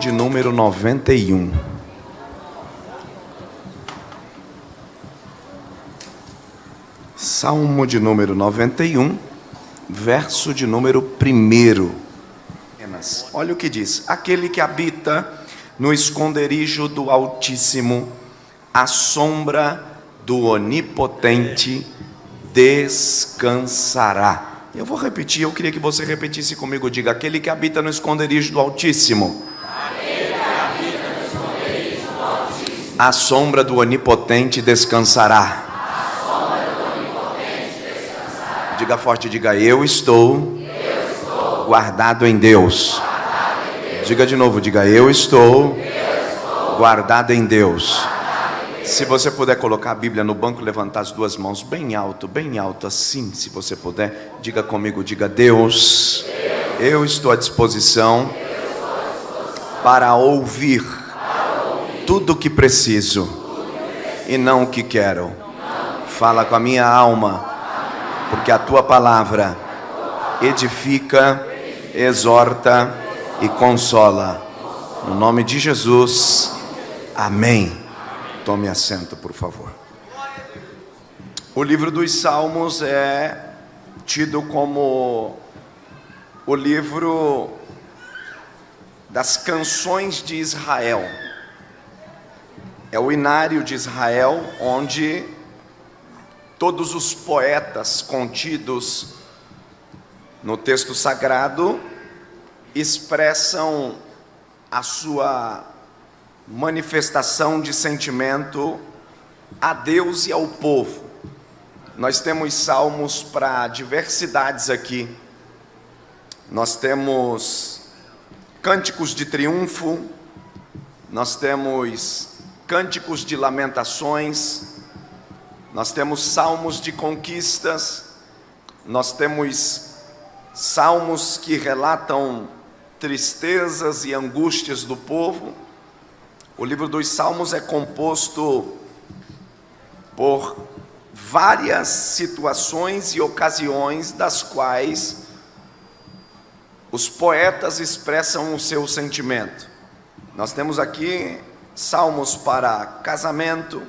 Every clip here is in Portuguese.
de número 91. Salmo de número 91, verso de número 1. Olha o que diz: Aquele que habita no esconderijo do Altíssimo, à sombra do Onipotente descansará. Eu vou repetir, eu queria que você repetisse comigo. Diga: Aquele que habita no esconderijo do Altíssimo. A sombra do Onipotente descansará. Diga forte, diga: Eu estou, guardado em Deus. Diga de novo, diga: Eu estou, guardado em Deus. Se você puder colocar a Bíblia no banco, levantar as duas mãos bem alto, bem alto assim, se você puder, diga comigo, diga Deus, eu estou à disposição para ouvir tudo o que preciso e não o que quero. Fala com a minha alma, porque a tua palavra edifica, exorta e consola. No nome de Jesus, amém. Tome assento, por favor. O livro dos Salmos é tido como o livro das canções de Israel. É o inário de Israel, onde todos os poetas contidos no texto sagrado expressam a sua manifestação de sentimento a Deus e ao povo. Nós temos salmos para diversidades aqui. Nós temos cânticos de triunfo, nós temos cânticos de lamentações, nós temos salmos de conquistas, nós temos salmos que relatam tristezas e angústias do povo. O livro dos Salmos é composto por várias situações e ocasiões das quais os poetas expressam o seu sentimento. Nós temos aqui salmos para casamento,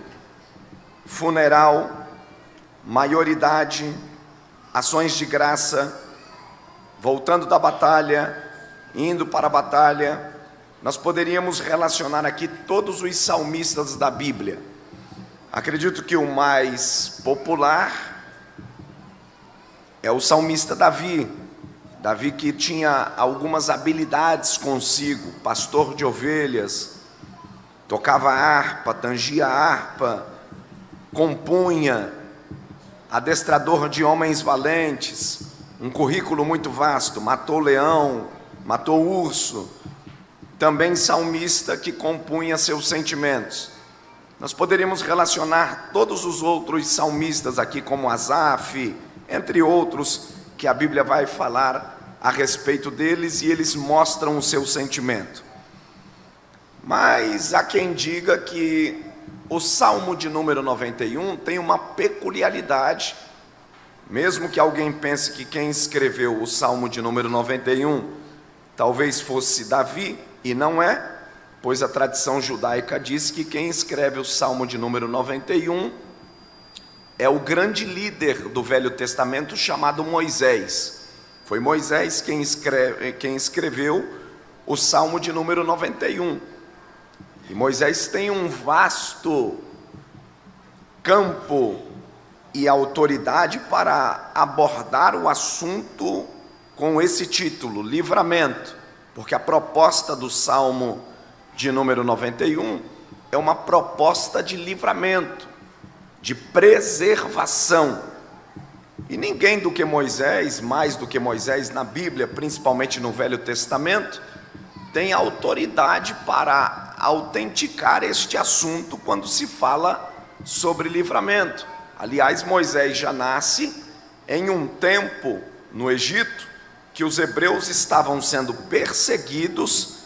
funeral, maioridade, ações de graça, voltando da batalha, indo para a batalha, nós poderíamos relacionar aqui todos os salmistas da Bíblia. Acredito que o mais popular é o salmista Davi. Davi que tinha algumas habilidades consigo, pastor de ovelhas, tocava harpa, tangia harpa, compunha, adestrador de homens valentes, um currículo muito vasto, matou leão, matou urso, também salmista que compunha seus sentimentos. Nós poderíamos relacionar todos os outros salmistas aqui, como Asaf, entre outros, que a Bíblia vai falar a respeito deles e eles mostram o seu sentimento. Mas há quem diga que o Salmo de número 91 tem uma peculiaridade, mesmo que alguém pense que quem escreveu o Salmo de número 91 talvez fosse Davi, e não é, pois a tradição judaica diz que quem escreve o Salmo de número 91 é o grande líder do Velho Testamento chamado Moisés. Foi Moisés quem, escreve, quem escreveu o Salmo de número 91. E Moisés tem um vasto campo e autoridade para abordar o assunto com esse título, livramento, porque a proposta do Salmo de número 91 é uma proposta de livramento, de preservação. E ninguém do que Moisés, mais do que Moisés na Bíblia, principalmente no Velho Testamento, tem autoridade para autenticar este assunto quando se fala sobre livramento. Aliás, Moisés já nasce em um tempo no Egito que os hebreus estavam sendo perseguidos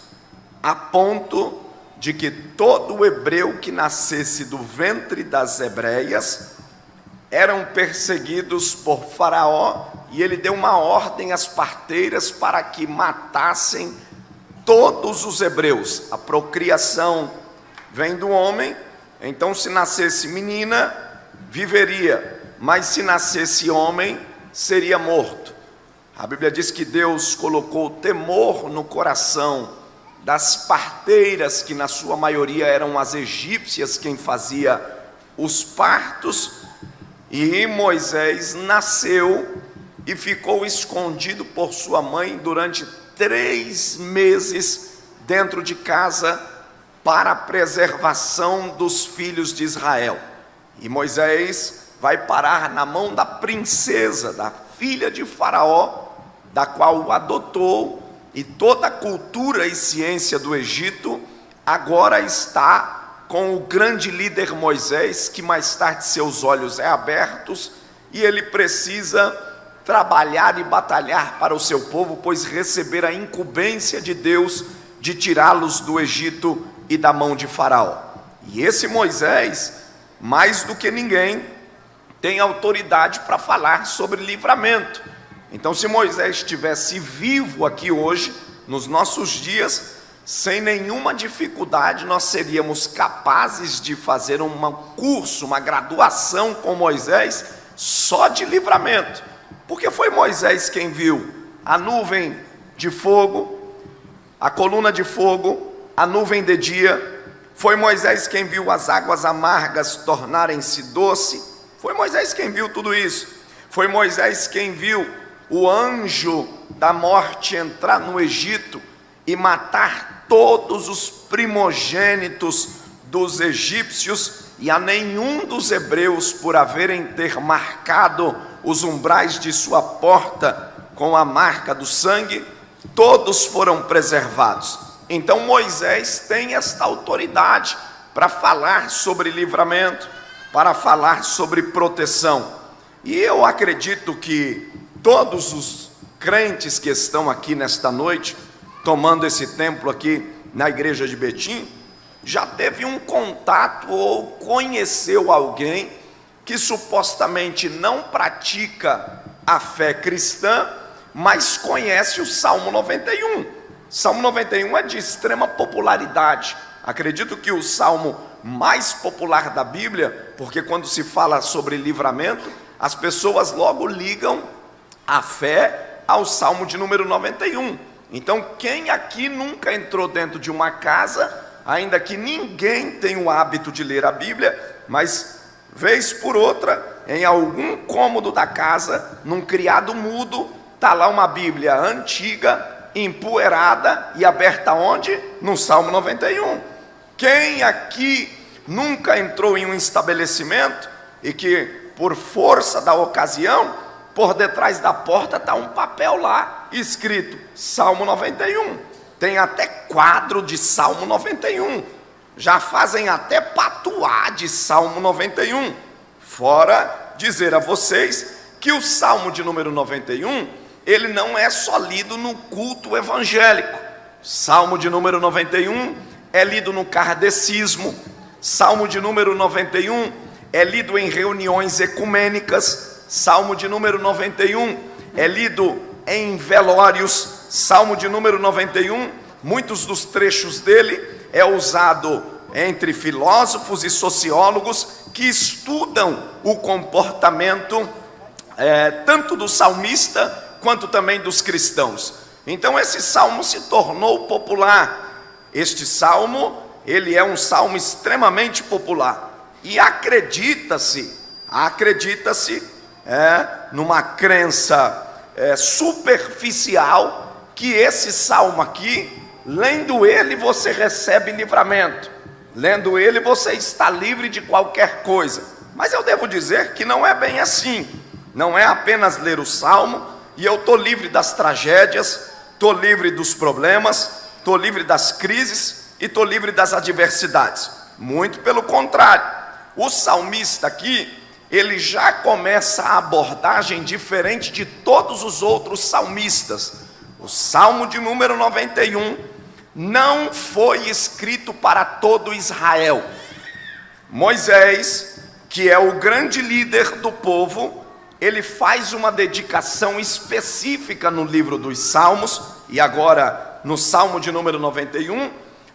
a ponto de que todo hebreu que nascesse do ventre das hebreias eram perseguidos por Faraó e ele deu uma ordem às parteiras para que matassem todos os hebreus. A procriação vem do homem, então se nascesse menina, viveria, mas se nascesse homem, seria morto. A Bíblia diz que Deus colocou temor no coração das parteiras, que na sua maioria eram as egípcias quem fazia os partos, e Moisés nasceu e ficou escondido por sua mãe durante três meses dentro de casa para a preservação dos filhos de Israel. E Moisés vai parar na mão da princesa, da filha de Faraó, da qual o adotou, e toda a cultura e ciência do Egito agora está com o grande líder Moisés, que mais tarde seus olhos é abertos e ele precisa trabalhar e batalhar para o seu povo, pois receber a incumbência de Deus de tirá-los do Egito e da mão de Faraó. E esse Moisés, mais do que ninguém, tem autoridade para falar sobre livramento. Então, se Moisés estivesse vivo aqui hoje, nos nossos dias, sem nenhuma dificuldade, nós seríamos capazes de fazer um curso, uma graduação com Moisés só de livramento porque foi Moisés quem viu a nuvem de fogo, a coluna de fogo, a nuvem de dia. Foi Moisés quem viu as águas amargas tornarem-se doce. Foi Moisés quem viu tudo isso. Foi Moisés quem viu o anjo da morte entrar no Egito e matar todos os primogênitos dos egípcios e a nenhum dos hebreus por haverem ter marcado os umbrais de sua porta com a marca do sangue, todos foram preservados. Então Moisés tem esta autoridade para falar sobre livramento, para falar sobre proteção. E eu acredito que todos os crentes que estão aqui nesta noite, tomando esse templo aqui na igreja de Betim, já teve um contato ou conheceu alguém que supostamente não pratica a fé cristã, mas conhece o Salmo 91. Salmo 91 é de extrema popularidade. Acredito que o salmo mais popular da Bíblia, porque quando se fala sobre livramento, as pessoas logo ligam a fé ao salmo de número 91. Então, quem aqui nunca entrou dentro de uma casa, ainda que ninguém tenha o hábito de ler a Bíblia, mas Vez por outra, em algum cômodo da casa, num criado mudo, está lá uma Bíblia antiga, empoeirada e aberta onde? No Salmo 91. Quem aqui nunca entrou em um estabelecimento e que, por força da ocasião, por detrás da porta está um papel lá escrito Salmo 91. Tem até quadro de Salmo 91 já fazem até patuar de Salmo 91. Fora dizer a vocês que o Salmo de número 91, ele não é só lido no culto evangélico. Salmo de número 91 é lido no kardecismo. Salmo de número 91 é lido em reuniões ecumênicas. Salmo de número 91 é lido em velórios. Salmo de número 91, muitos dos trechos dele é usado entre filósofos e sociólogos que estudam o comportamento é, tanto do salmista quanto também dos cristãos. Então esse salmo se tornou popular. Este salmo, ele é um salmo extremamente popular. E acredita-se, acredita-se é, numa crença é, superficial que esse salmo aqui Lendo ele, você recebe livramento. Lendo ele, você está livre de qualquer coisa. Mas eu devo dizer que não é bem assim. Não é apenas ler o salmo e eu estou livre das tragédias, estou livre dos problemas, estou livre das crises e estou livre das adversidades. Muito pelo contrário. O salmista aqui, ele já começa a abordagem diferente de todos os outros salmistas. O salmo de número 91 não foi escrito para todo Israel. Moisés, que é o grande líder do povo, ele faz uma dedicação específica no livro dos Salmos, e agora no Salmo de número 91,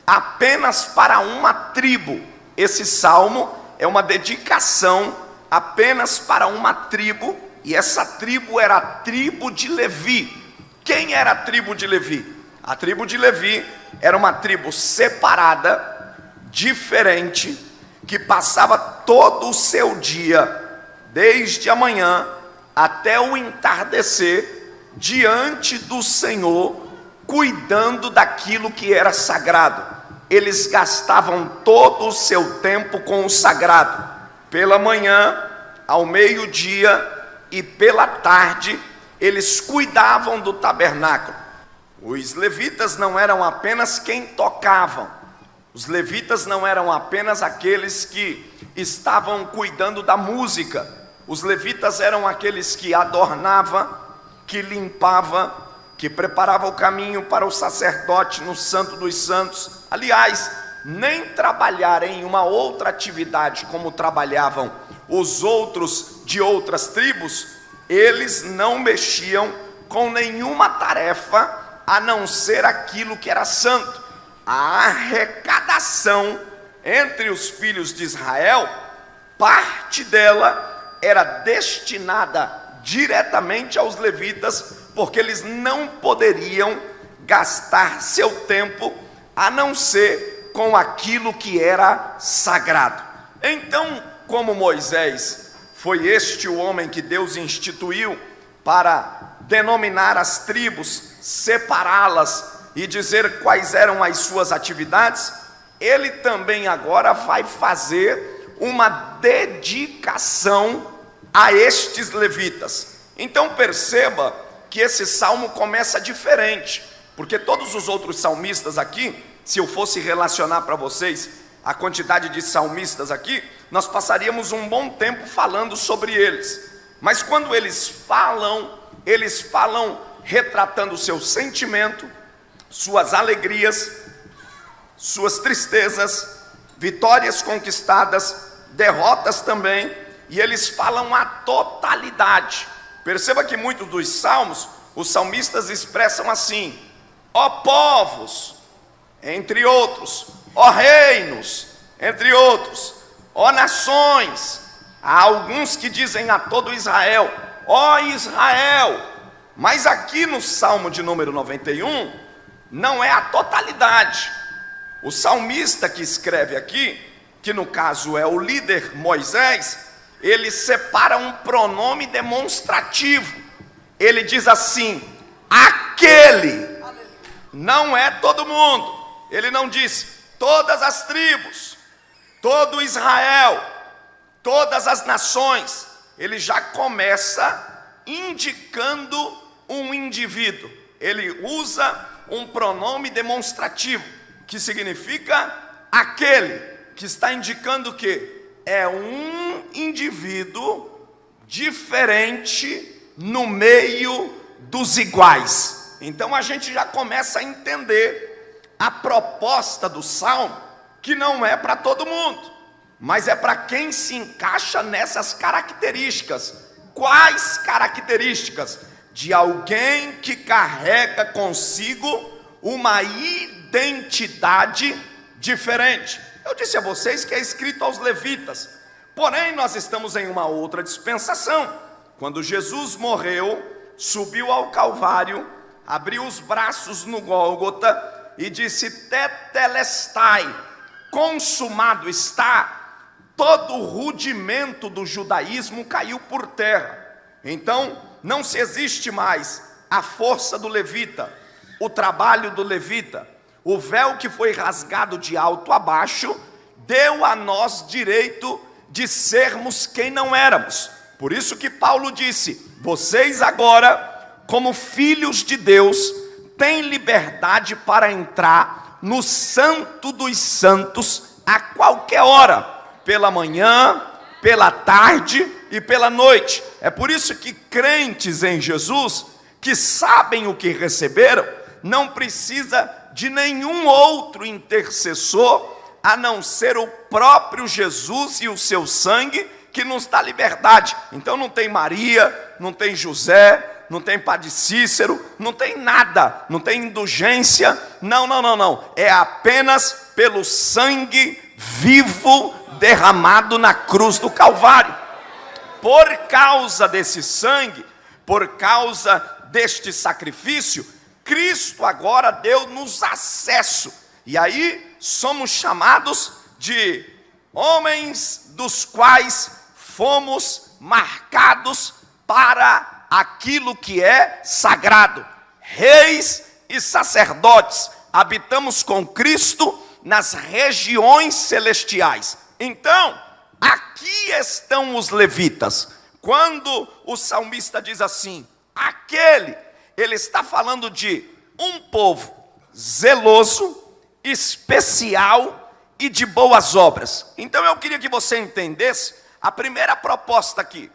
apenas para uma tribo. Esse salmo é uma dedicação apenas para uma tribo, e essa tribo era a tribo de Levi. Quem era a tribo de Levi? A tribo de Levi era uma tribo separada, diferente, que passava todo o seu dia, desde a manhã até o entardecer, diante do Senhor, cuidando daquilo que era sagrado. Eles gastavam todo o seu tempo com o sagrado. Pela manhã, ao meio-dia e pela tarde, eles cuidavam do tabernáculo. Os levitas não eram apenas quem tocavam, os levitas não eram apenas aqueles que estavam cuidando da música, os levitas eram aqueles que adornava, que limpava, que preparava o caminho para o sacerdote no Santo dos Santos. Aliás, nem trabalhar em uma outra atividade como trabalhavam os outros de outras tribos, eles não mexiam com nenhuma tarefa a não ser aquilo que era santo. A arrecadação entre os filhos de Israel, parte dela era destinada diretamente aos levitas, porque eles não poderiam gastar seu tempo a não ser com aquilo que era sagrado. Então, como Moisés foi este o homem que Deus instituiu para denominar as tribos, separá-las e dizer quais eram as suas atividades, ele também agora vai fazer uma dedicação a estes levitas. Então perceba que esse salmo começa diferente, porque todos os outros salmistas aqui, se eu fosse relacionar para vocês a quantidade de salmistas aqui, nós passaríamos um bom tempo falando sobre eles. Mas quando eles falam eles falam retratando o seu sentimento, suas alegrias, suas tristezas, vitórias conquistadas, derrotas também, e eles falam a totalidade. Perceba que muitos dos salmos, os salmistas expressam assim: ó povos, entre outros, ó reinos, entre outros, ó nações. Há alguns que dizem a todo Israel, ó Israel. Mas aqui no Salmo de número 91, não é a totalidade. O salmista que escreve aqui, que no caso é o líder Moisés, ele separa um pronome demonstrativo. Ele diz assim: aquele. Não é todo mundo. Ele não diz todas as tribos, todo Israel, todas as nações ele já começa indicando um indivíduo. Ele usa um pronome demonstrativo, que significa aquele, que está indicando que é um indivíduo diferente no meio dos iguais. Então a gente já começa a entender a proposta do salmo, que não é para todo mundo mas é para quem se encaixa nessas características. Quais características? De alguém que carrega consigo uma identidade diferente. Eu disse a vocês que é escrito aos levitas, porém nós estamos em uma outra dispensação. Quando Jesus morreu, subiu ao Calvário, abriu os braços no Gólgota e disse: Tetelestai, consumado está todo o rudimento do judaísmo caiu por terra. Então, não se existe mais a força do levita, o trabalho do levita. O véu que foi rasgado de alto a baixo deu a nós direito de sermos quem não éramos. Por isso que Paulo disse: vocês agora, como filhos de Deus, têm liberdade para entrar no Santo dos Santos a qualquer hora pela manhã, pela tarde e pela noite. É por isso que crentes em Jesus, que sabem o que receberam, não precisa de nenhum outro intercessor a não ser o próprio Jesus e o seu sangue que nos dá liberdade. Então não tem Maria, não tem José, não tem Padre Cícero, não tem nada, não tem indulgência. Não, não, não, não. É apenas pelo sangue vivo derramado na cruz do Calvário. Por causa desse sangue, por causa deste sacrifício, Cristo agora deu-nos acesso. E aí somos chamados de homens dos quais fomos marcados para aquilo que é sagrado. Reis e sacerdotes, habitamos com Cristo nas regiões celestiais. Então, aqui estão os levitas. Quando o salmista diz assim: aquele, ele está falando de um povo zeloso, especial e de boas obras. Então eu queria que você entendesse a primeira proposta aqui: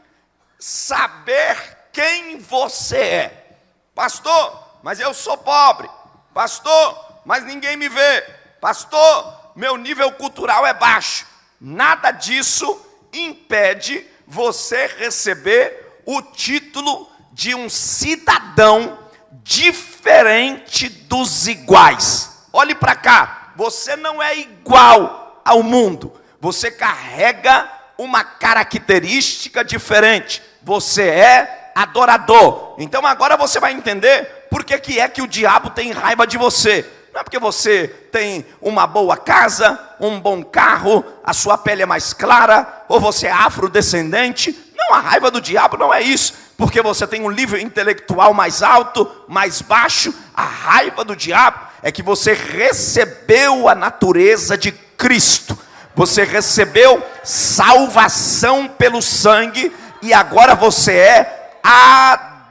saber quem você é. Pastor, mas eu sou pobre. Pastor, mas ninguém me vê. Pastor, meu nível cultural é baixo. Nada disso impede você receber o título de um cidadão diferente dos iguais. Olhe para cá, você não é igual ao mundo. Você carrega uma característica diferente. Você é adorador. Então agora você vai entender por que, que é que o diabo tem raiva de você. Não é porque você tem uma boa casa, um bom carro, a sua pele é mais clara, ou você é afrodescendente. Não, a raiva do diabo não é isso. Porque você tem um nível intelectual mais alto, mais baixo. A raiva do diabo é que você recebeu a natureza de Cristo. Você recebeu salvação pelo sangue e agora você é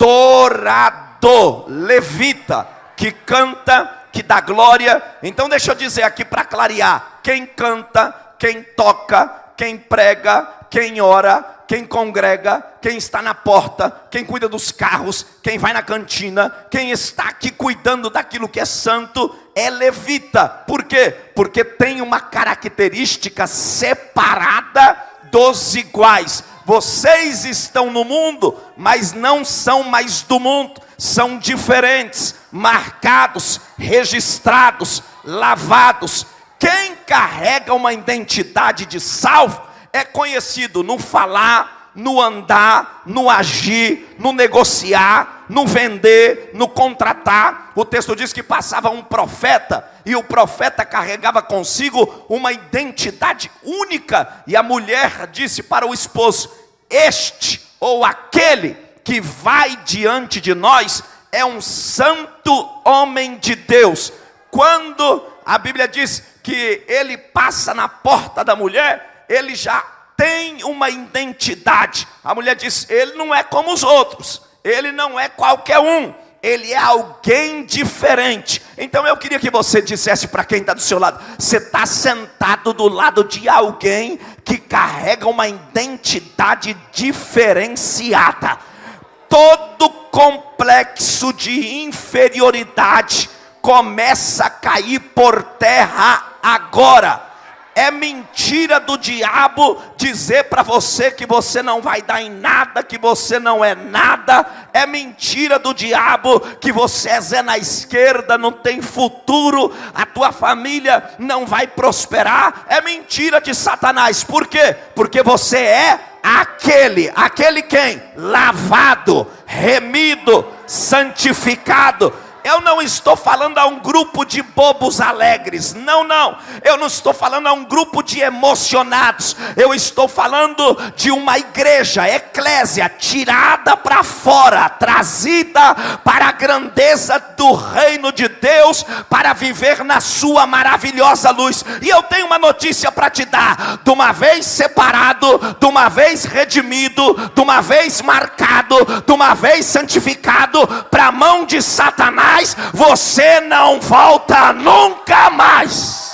adorador, levita, que canta que dá glória. Então deixa eu dizer aqui para clarear: quem canta, quem toca, quem prega, quem ora, quem congrega, quem está na porta, quem cuida dos carros, quem vai na cantina, quem está aqui cuidando daquilo que é santo, é levita. Por quê? Porque tem uma característica separada dos iguais. Vocês estão no mundo, mas não são mais do mundo, são diferentes marcados, registrados, lavados. Quem carrega uma identidade de salvo é conhecido no falar, no andar, no agir, no negociar, no vender, no contratar. O texto diz que passava um profeta e o profeta carregava consigo uma identidade única. E a mulher disse para o esposo: Este ou aquele que vai diante de nós é um santo homem de Deus. Quando a Bíblia diz que ele passa na porta da mulher, ele já tem uma identidade. A mulher diz: ele não é como os outros, ele não é qualquer um, ele é alguém diferente. Então eu queria que você dissesse para quem está do seu lado: você está sentado do lado de alguém que carrega uma identidade diferenciada todo complexo de inferioridade começa a cair por terra agora. É mentira do diabo dizer para você que você não vai dar em nada, que você não é nada. É mentira do diabo que você é Zé na esquerda, não tem futuro, a tua família não vai prosperar. É mentira de Satanás. Por quê? Porque você é aquele, aquele quem? Lavado, remido, santificado eu não estou falando a um grupo de bobos alegres, não, não. Eu não estou falando a um grupo de emocionados. Eu estou falando de uma igreja, eclésia, tirada para fora, trazida para a grandeza do reino de Deus, para viver na sua maravilhosa luz. E eu tenho uma notícia para te dar: de uma vez separado, de uma vez redimido, de uma vez marcado, de uma vez santificado, para a mão de Satanás mais, você não volta nunca mais.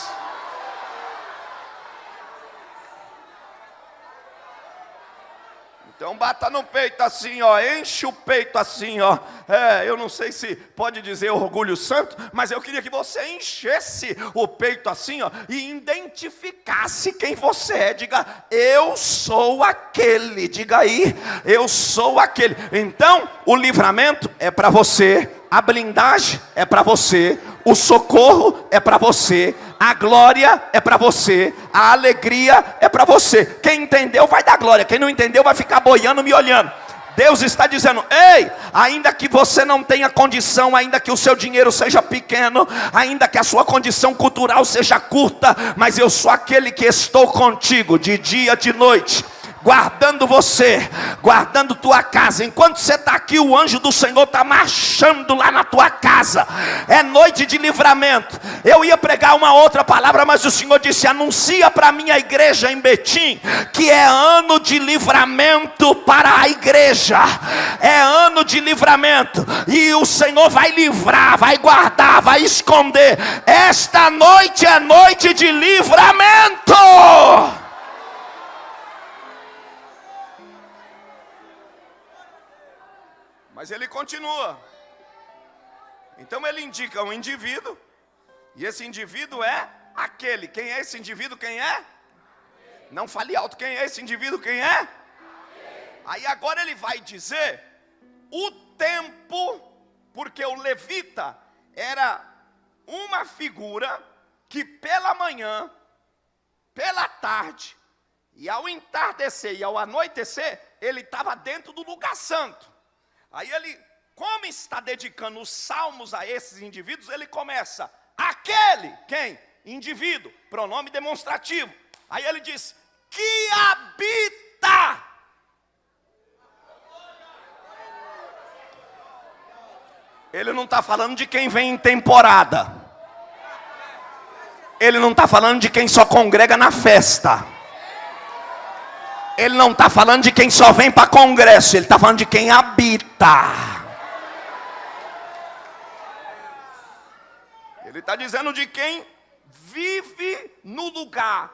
Então bata no peito assim, ó, enche o peito assim, ó. É, eu não sei se pode dizer orgulho santo, mas eu queria que você enchesse o peito assim, ó, e identificasse quem você é. Diga, eu sou aquele. Diga aí, eu sou aquele. Então, o livramento é para você, a blindagem é para você, o socorro é para você, a glória é para você, a alegria é para você. Quem entendeu vai dar glória, quem não entendeu vai ficar boiando me olhando. Deus está dizendo: ei, ainda que você não tenha condição, ainda que o seu dinheiro seja pequeno, ainda que a sua condição cultural seja curta, mas eu sou aquele que estou contigo de dia, de noite guardando você, guardando tua casa. Enquanto você está aqui, o anjo do Senhor está marchando lá na tua casa. É noite de livramento. Eu ia pregar uma outra palavra, mas o Senhor disse: anuncia para minha igreja em Betim que é ano de livramento para a igreja. É ano de livramento. E o Senhor vai livrar, vai guardar, vai esconder. Esta noite é noite de livramento. Mas ele continua. Então ele indica um indivíduo, e esse indivíduo é aquele. Quem é esse indivíduo? Quem é? Não fale alto, quem é esse indivíduo? Quem é? Aí agora ele vai dizer o tempo, porque o levita era uma figura que pela manhã, pela tarde, e ao entardecer e ao anoitecer, ele estava dentro do lugar santo. Aí ele, como está dedicando os salmos a esses indivíduos, ele começa, aquele, quem? Indivíduo, pronome demonstrativo. Aí ele diz, que habita. Ele não está falando de quem vem em temporada. Ele não está falando de quem só congrega na festa. Ele não está falando de quem só vem para congresso, ele está falando de quem habita. Ele está dizendo de quem vive no lugar,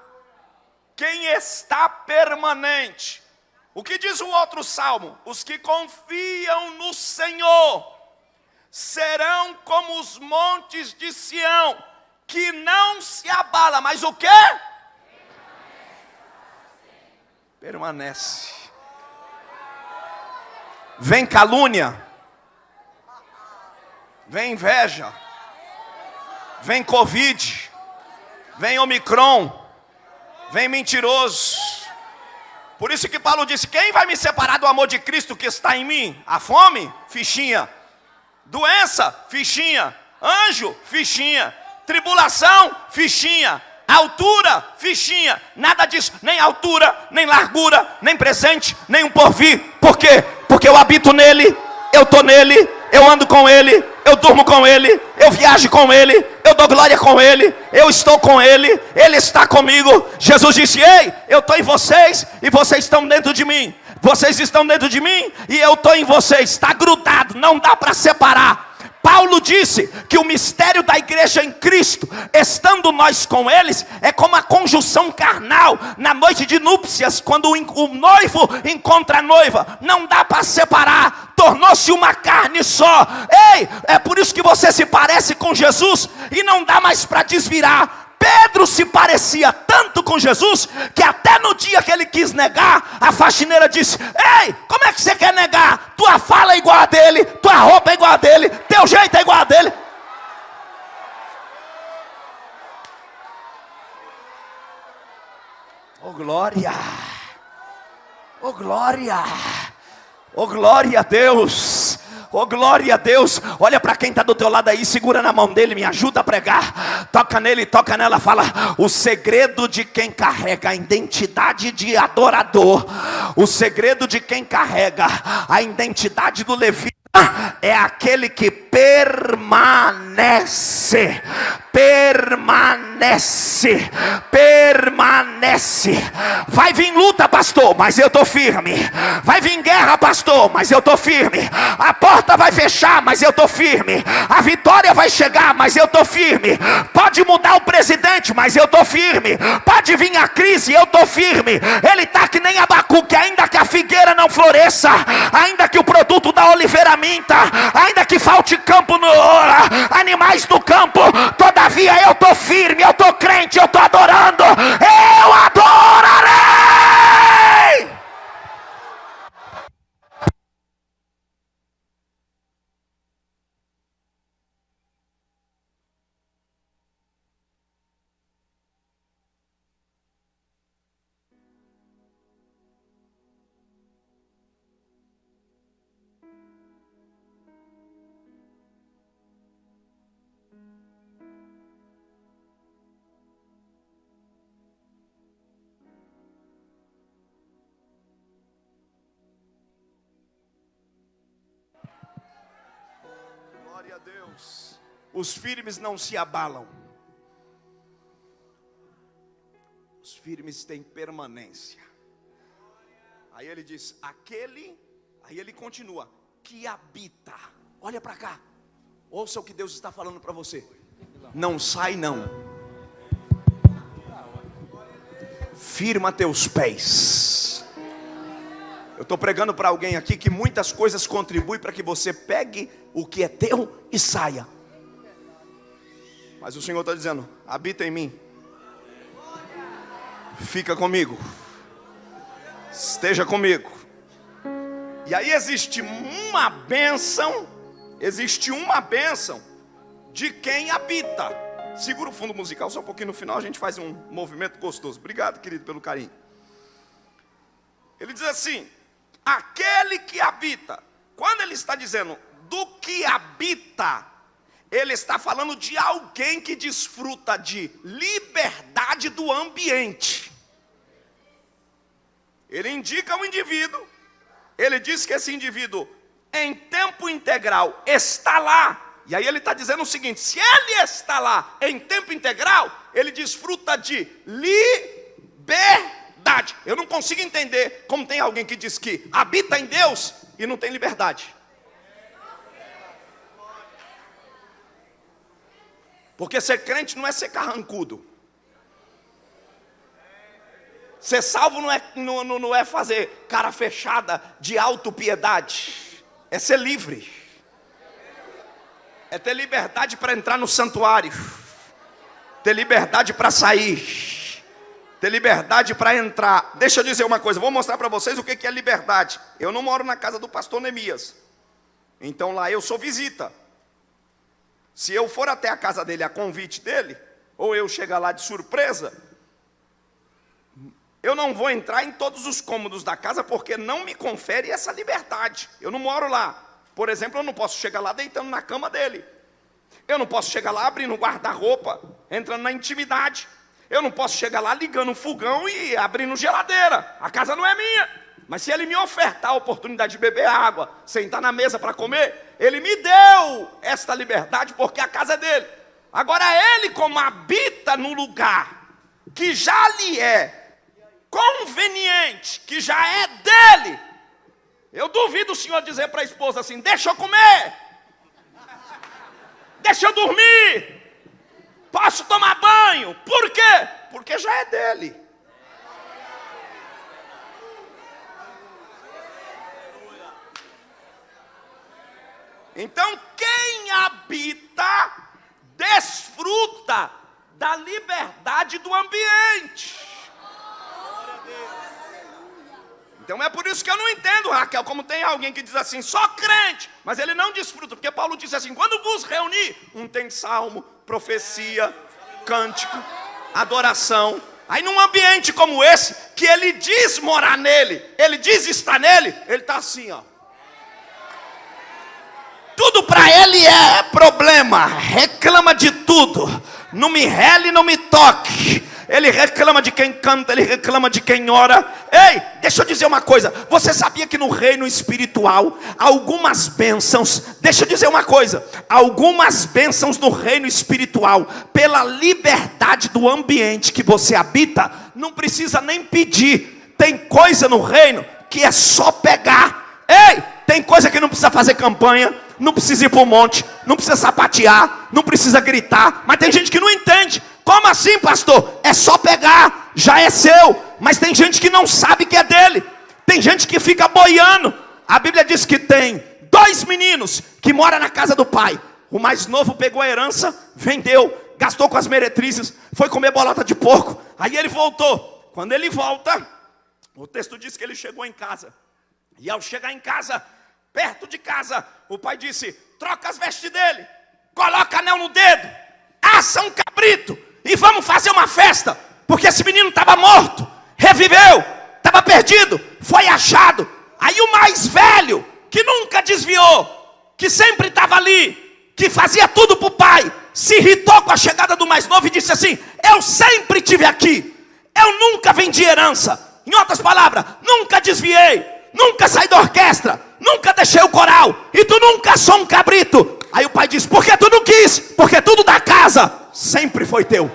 quem está permanente. O que diz o outro salmo? Os que confiam no Senhor serão como os montes de Sião, que não se abala, mas o que? Permanece. Vem calúnia, vem inveja, vem Covid, vem Omicron, vem mentiroso. Por isso que Paulo disse: Quem vai me separar do amor de Cristo que está em mim? A fome? Fichinha. Doença? Fichinha. Anjo? Fichinha. Tribulação? Fichinha altura, fichinha, nada disso, nem altura, nem largura, nem presente, nem um porvir. Por quê? Porque eu habito nele, eu estou nele, eu ando com ele, eu durmo com ele, eu viajo com ele, eu dou glória com ele, eu estou com ele, ele está comigo. Jesus disse: Ei, eu estou em vocês e vocês estão dentro de mim. Vocês estão dentro de mim e eu estou em vocês. Está grudado, não dá para separar. Paulo disse que o mistério da igreja em Cristo, estando nós com eles, é como a conjunção carnal na noite de núpcias, quando o noivo encontra a noiva, não dá para separar, tornou-se uma carne só. Ei, é por isso que você se parece com Jesus e não dá mais para desvirar Pedro se parecia tanto com Jesus que até no dia que ele quis negar, a faxineira disse: Ei, como é que você quer negar? Tua fala é igual a dele, tua roupa é igual a dele, teu jeito é igual a dele. Oh glória! Oh glória! Oh glória a Deus! Oh, glória a Deus. Olha para quem está do teu lado aí, segura na mão dele, me ajuda a pregar. Toca nele, toca nela, fala. O segredo de quem carrega a identidade de adorador, o segredo de quem carrega a identidade do levita é aquele que permanece, permanece, permanece. Vai vir luta, pastor, mas eu tô firme. Vai vir guerra, pastor, mas eu tô firme. A porta vai fechar, mas eu tô firme. A vitória vai chegar, mas eu tô firme. Pode mudar o presidente, mas eu tô firme. Pode vir a crise, eu tô firme. Ele tá que nem Abacuque, ainda que a figueira não floresça, ainda que o produto da oliveira minta, ainda que falte campo no animais do campo, todavia eu tô firme, eu tô crente, eu tô adorando. Eu adorarei. Os firmes não se abalam. Os firmes têm permanência. Aí ele diz: aquele, aí ele continua, que habita. Olha para cá. Ouça o que Deus está falando para você. Não sai não. Firma teus pés. Eu estou pregando para alguém aqui que muitas coisas contribuem para que você pegue o que é teu e saia. Mas o Senhor está dizendo: habita em mim, fica comigo, esteja comigo. E aí existe uma bênção, existe uma bênção de quem habita. Segura o fundo musical só um pouquinho no final, a gente faz um movimento gostoso. Obrigado, querido, pelo carinho. Ele diz assim: aquele que habita. Quando ele está dizendo do que habita, ele está falando de alguém que desfruta de liberdade do ambiente. Ele indica o indivíduo, ele diz que esse indivíduo, em tempo integral, está lá. E aí ele está dizendo o seguinte: se ele está lá em tempo integral, ele desfruta de liberdade. Eu não consigo entender como tem alguém que diz que habita em Deus e não tem liberdade. Porque ser crente não é ser carrancudo. Ser salvo não é, não, não é fazer cara fechada de autopiedade. É ser livre. É ter liberdade para entrar no santuário. Ter liberdade para sair ter liberdade para entrar. Deixa eu dizer uma coisa, vou mostrar para vocês o que é liberdade. Eu não moro na casa do pastor Neemias, então lá eu sou visita. Se eu for até a casa dele a convite dele, ou eu chegar lá de surpresa, eu não vou entrar em todos os cômodos da casa porque não me confere essa liberdade. Eu não moro lá. Por exemplo, eu não posso chegar lá deitando na cama dele. Eu não posso chegar lá abrindo guarda-roupa, entrando na intimidade. Eu não posso chegar lá ligando um fogão e abrindo geladeira. A casa não é minha. Mas se ele me ofertar a oportunidade de beber água, sentar na mesa para comer, ele me deu esta liberdade porque a casa é dele. Agora ele, como habita no lugar que já lhe é conveniente, que já é dele, eu duvido o senhor dizer para a esposa assim: deixa eu comer, deixa eu dormir, Posso tomar banho. Por quê? Porque já é dele. Então, quem habita, desfruta da liberdade do ambiente. Então é por isso que eu não entendo, Raquel, como tem alguém que diz assim, só crente, mas ele não desfruta, porque Paulo disse assim: quando vos reunir, um tem salmo, profecia, cântico, adoração. Aí num ambiente como esse, que ele diz morar nele, ele diz estar nele, ele está assim, ó. Tudo para ele é problema, reclama de tudo. Não me rele, não me toque. ele reclama de quem canta, ele reclama de quem ora. Ei, deixa eu dizer uma coisa: você sabia que no reino espiritual, algumas bênçãos, deixa eu dizer uma coisa: algumas bênçãos no reino espiritual, pela liberdade do ambiente que você habita, não precisa nem pedir. Tem coisa no reino que é só pegar. Ei, tem coisa que não precisa fazer campanha, não precisa ir para o monte, não precisa sapatear, não precisa gritar, mas tem gente que não entende. Como assim, pastor? É só pegar, já é seu. Mas tem gente que não sabe que é dele. Tem gente que fica boiando. A Bíblia diz que tem dois meninos que moram na casa do pai. O mais novo pegou a herança, vendeu, gastou com as meretrizes, foi comer bolota de porco. Aí ele voltou. Quando ele volta, o texto diz que ele chegou em casa. E ao chegar em casa, perto de casa, o pai disse: troca as vestes dele, coloca anel no dedo, assa um cabrito e vamos fazer uma festa, porque esse menino estava morto, reviveu, estava perdido, foi achado. Aí o mais velho, que nunca desviou, que sempre estava ali, que fazia tudo para o pai, se irritou com a chegada do mais novo e disse assim: Eu sempre tive aqui, eu nunca vendi herança. Em outras palavras, nunca desviei, nunca saí da orquestra, nunca deixei o coral, e tu nunca sou um cabrito. Aí o pai diz: Porque tu não quis? Porque tudo da casa sempre foi teu.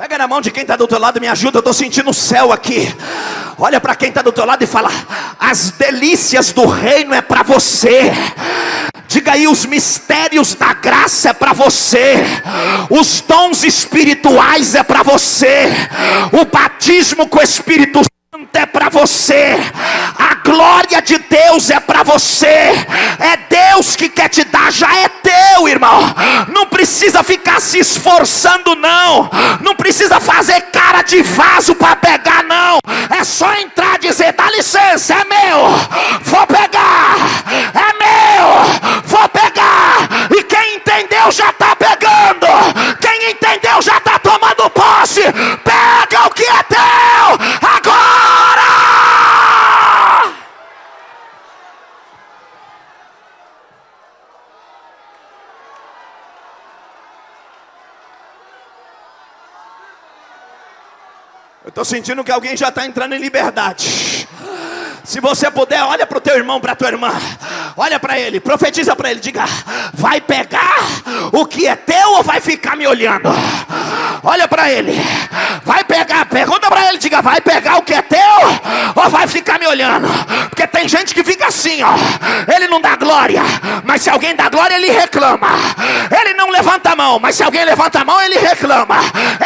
Pega na mão de quem está do outro lado e me ajuda. Eu estou sentindo o céu aqui. Olha para quem está do outro lado e fala: As delícias do reino é para você. Diga aí, os mistérios da graça é para você, os dons espirituais é para você, o batismo com o Espírito Santo é para você, a glória de Deus é para você, é Deus que quer te dar, já é teu, irmão. Não precisa ficar se esforçando, não, não precisa fazer cara de vaso para pegar, não. É só entrar e dizer: dá licença, é meu, vou pegar, é meu, vou pegar. E quem entendeu já está pegando, quem entendeu já está tomando posse. Pega o que é teu agora. Eu estou sentindo que alguém já está entrando em liberdade. Se você puder, olha para o teu irmão, para a tua irmã. Olha para ele, profetiza para ele. Diga: vai pegar o que é teu ou vai ficar me olhando? Olha para ele, vai pegar. Pergunta para ele: diga, vai pegar o que é teu ou vai ficar me olhando? Porque tem gente que fica assim, ó. Ele não dá glória, mas se alguém dá glória, ele reclama. Ele não levanta a mão, mas se alguém levanta a mão, ele reclama.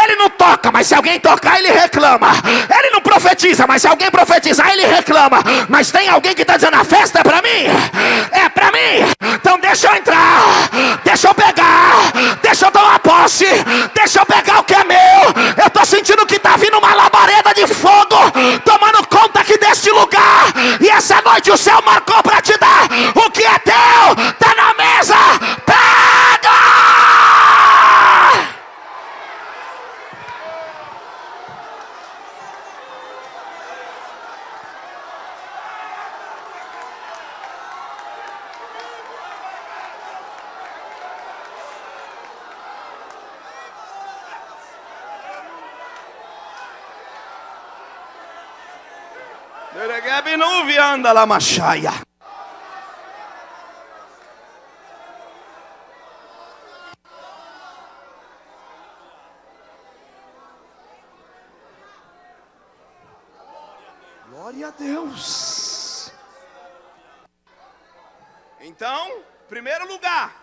Ele não toca, mas se alguém tocar, ele reclama. Ele não profetiza, mas se alguém profetizar, ele reclama. Mas tem alguém que está dizendo: a festa é para mim, é para mim. Então deixa eu entrar, deixa eu pegar, deixa eu tomar posse, deixa eu pegar o que é meu. Eu estou sentindo que está vindo uma labareda de fogo, tomando conta aqui deste lugar. E essa noite o céu marcou para te dar o que é teu, está na mesa. Pega! Anda machaya. Glória a Deus. Então, primeiro lugar,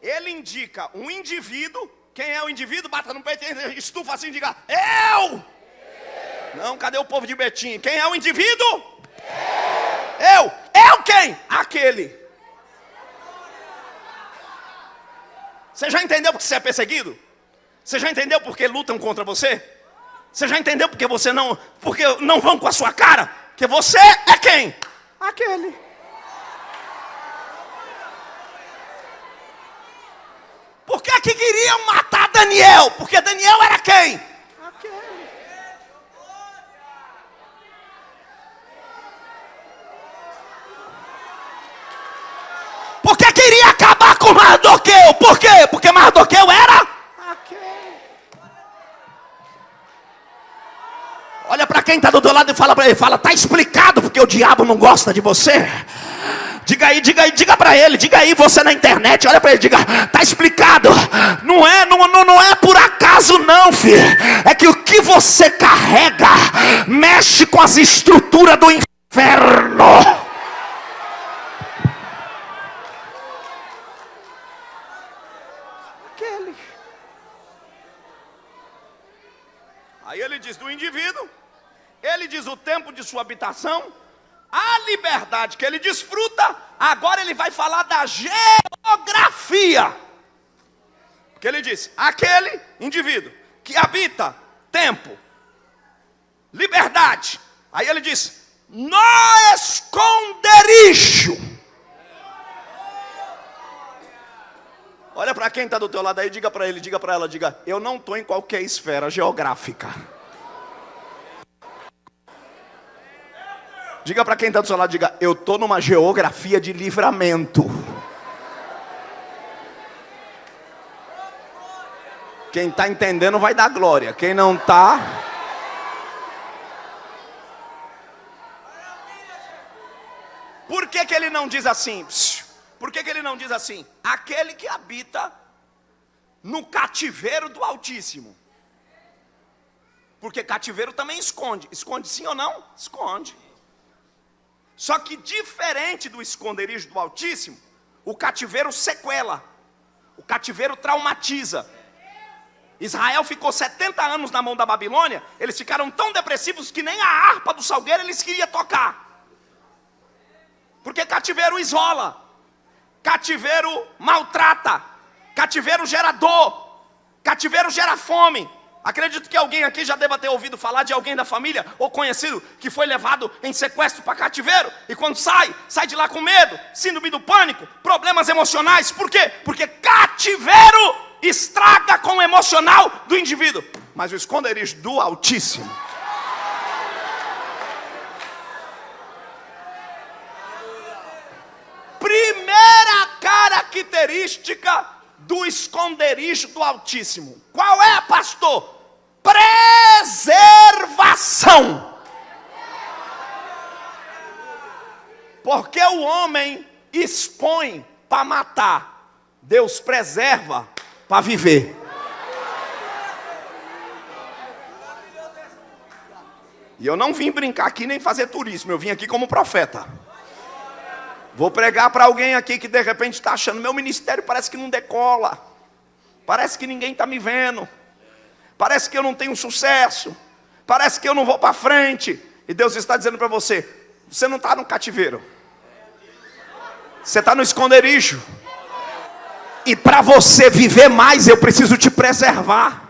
ele indica um indivíduo. Quem é o indivíduo? Bata no peito, estufa assim e diga: Eu! Não, cadê o povo de Betim? Quem é o indivíduo? Eu. Eu quem? Aquele. Você já entendeu porque você é perseguido? Você já entendeu porque lutam contra você? Você já entendeu porque você não, porque não vão com a sua cara? Que você é quem? Aquele. Por que que queriam matar Daniel? Porque Daniel era quem? Aquele. Você queria acabar com Mardoqueu. Por quê? Porque Mardoqueu era. Olha para quem está do teu lado e fala para ele, fala, tá explicado porque o diabo não gosta de você. Diga aí, diga aí, diga para ele, diga aí você na internet, olha para ele, diga, tá explicado. Não é, não, não, não é por acaso não, filho. É que o que você carrega mexe com as estruturas do inferno. Aquele. Aí ele diz do indivíduo, ele diz o tempo de sua habitação, a liberdade que ele desfruta, agora ele vai falar da geografia. Que ele diz: aquele indivíduo que habita tempo, liberdade. Aí ele diz: no esconderijo. Olha para quem está do teu lado aí, diga para ele, diga para ela, diga: eu não estou em qualquer esfera geográfica. Diga para quem está do seu lado, diga, eu estou numa geografia de livramento. Quem está entendendo vai dar glória. Quem não está. Por que, que ele não diz assim? Por que, que ele não diz assim? Aquele que habita no cativeiro do Altíssimo. Porque cativeiro também esconde. Esconde sim ou não? Esconde. Só que diferente do esconderijo do Altíssimo, o cativeiro sequela, o cativeiro traumatiza. Israel ficou 70 anos na mão da Babilônia, eles ficaram tão depressivos que nem a harpa do salgueiro eles queriam tocar. Porque cativeiro isola, cativeiro maltrata, cativeiro gera dor, cativeiro gera fome, Acredito que alguém aqui já deva ter ouvido falar de alguém da família ou conhecido que foi levado em sequestro para cativeiro e quando sai, sai de lá com medo, síndrome do pânico, problemas emocionais. Por quê? Porque cativeiro estraga com o emocional do indivíduo, mas o esconderijo do Altíssimo. Primeira característica do esconderijo do Altíssimo. Qual é, pastor? Preservação. Porque o homem expõe para matar, Deus preserva para viver. E eu não vim brincar aqui nem fazer turismo, eu vim aqui como profeta. Vou pregar para alguém aqui que de repente está achando, meu ministério parece que não decola, parece que ninguém está me vendo, parece que eu não tenho sucesso, parece que eu não vou para frente. E Deus está dizendo para você: você não está no cativeiro, você está no esconderijo. E para você viver mais, eu preciso te preservar.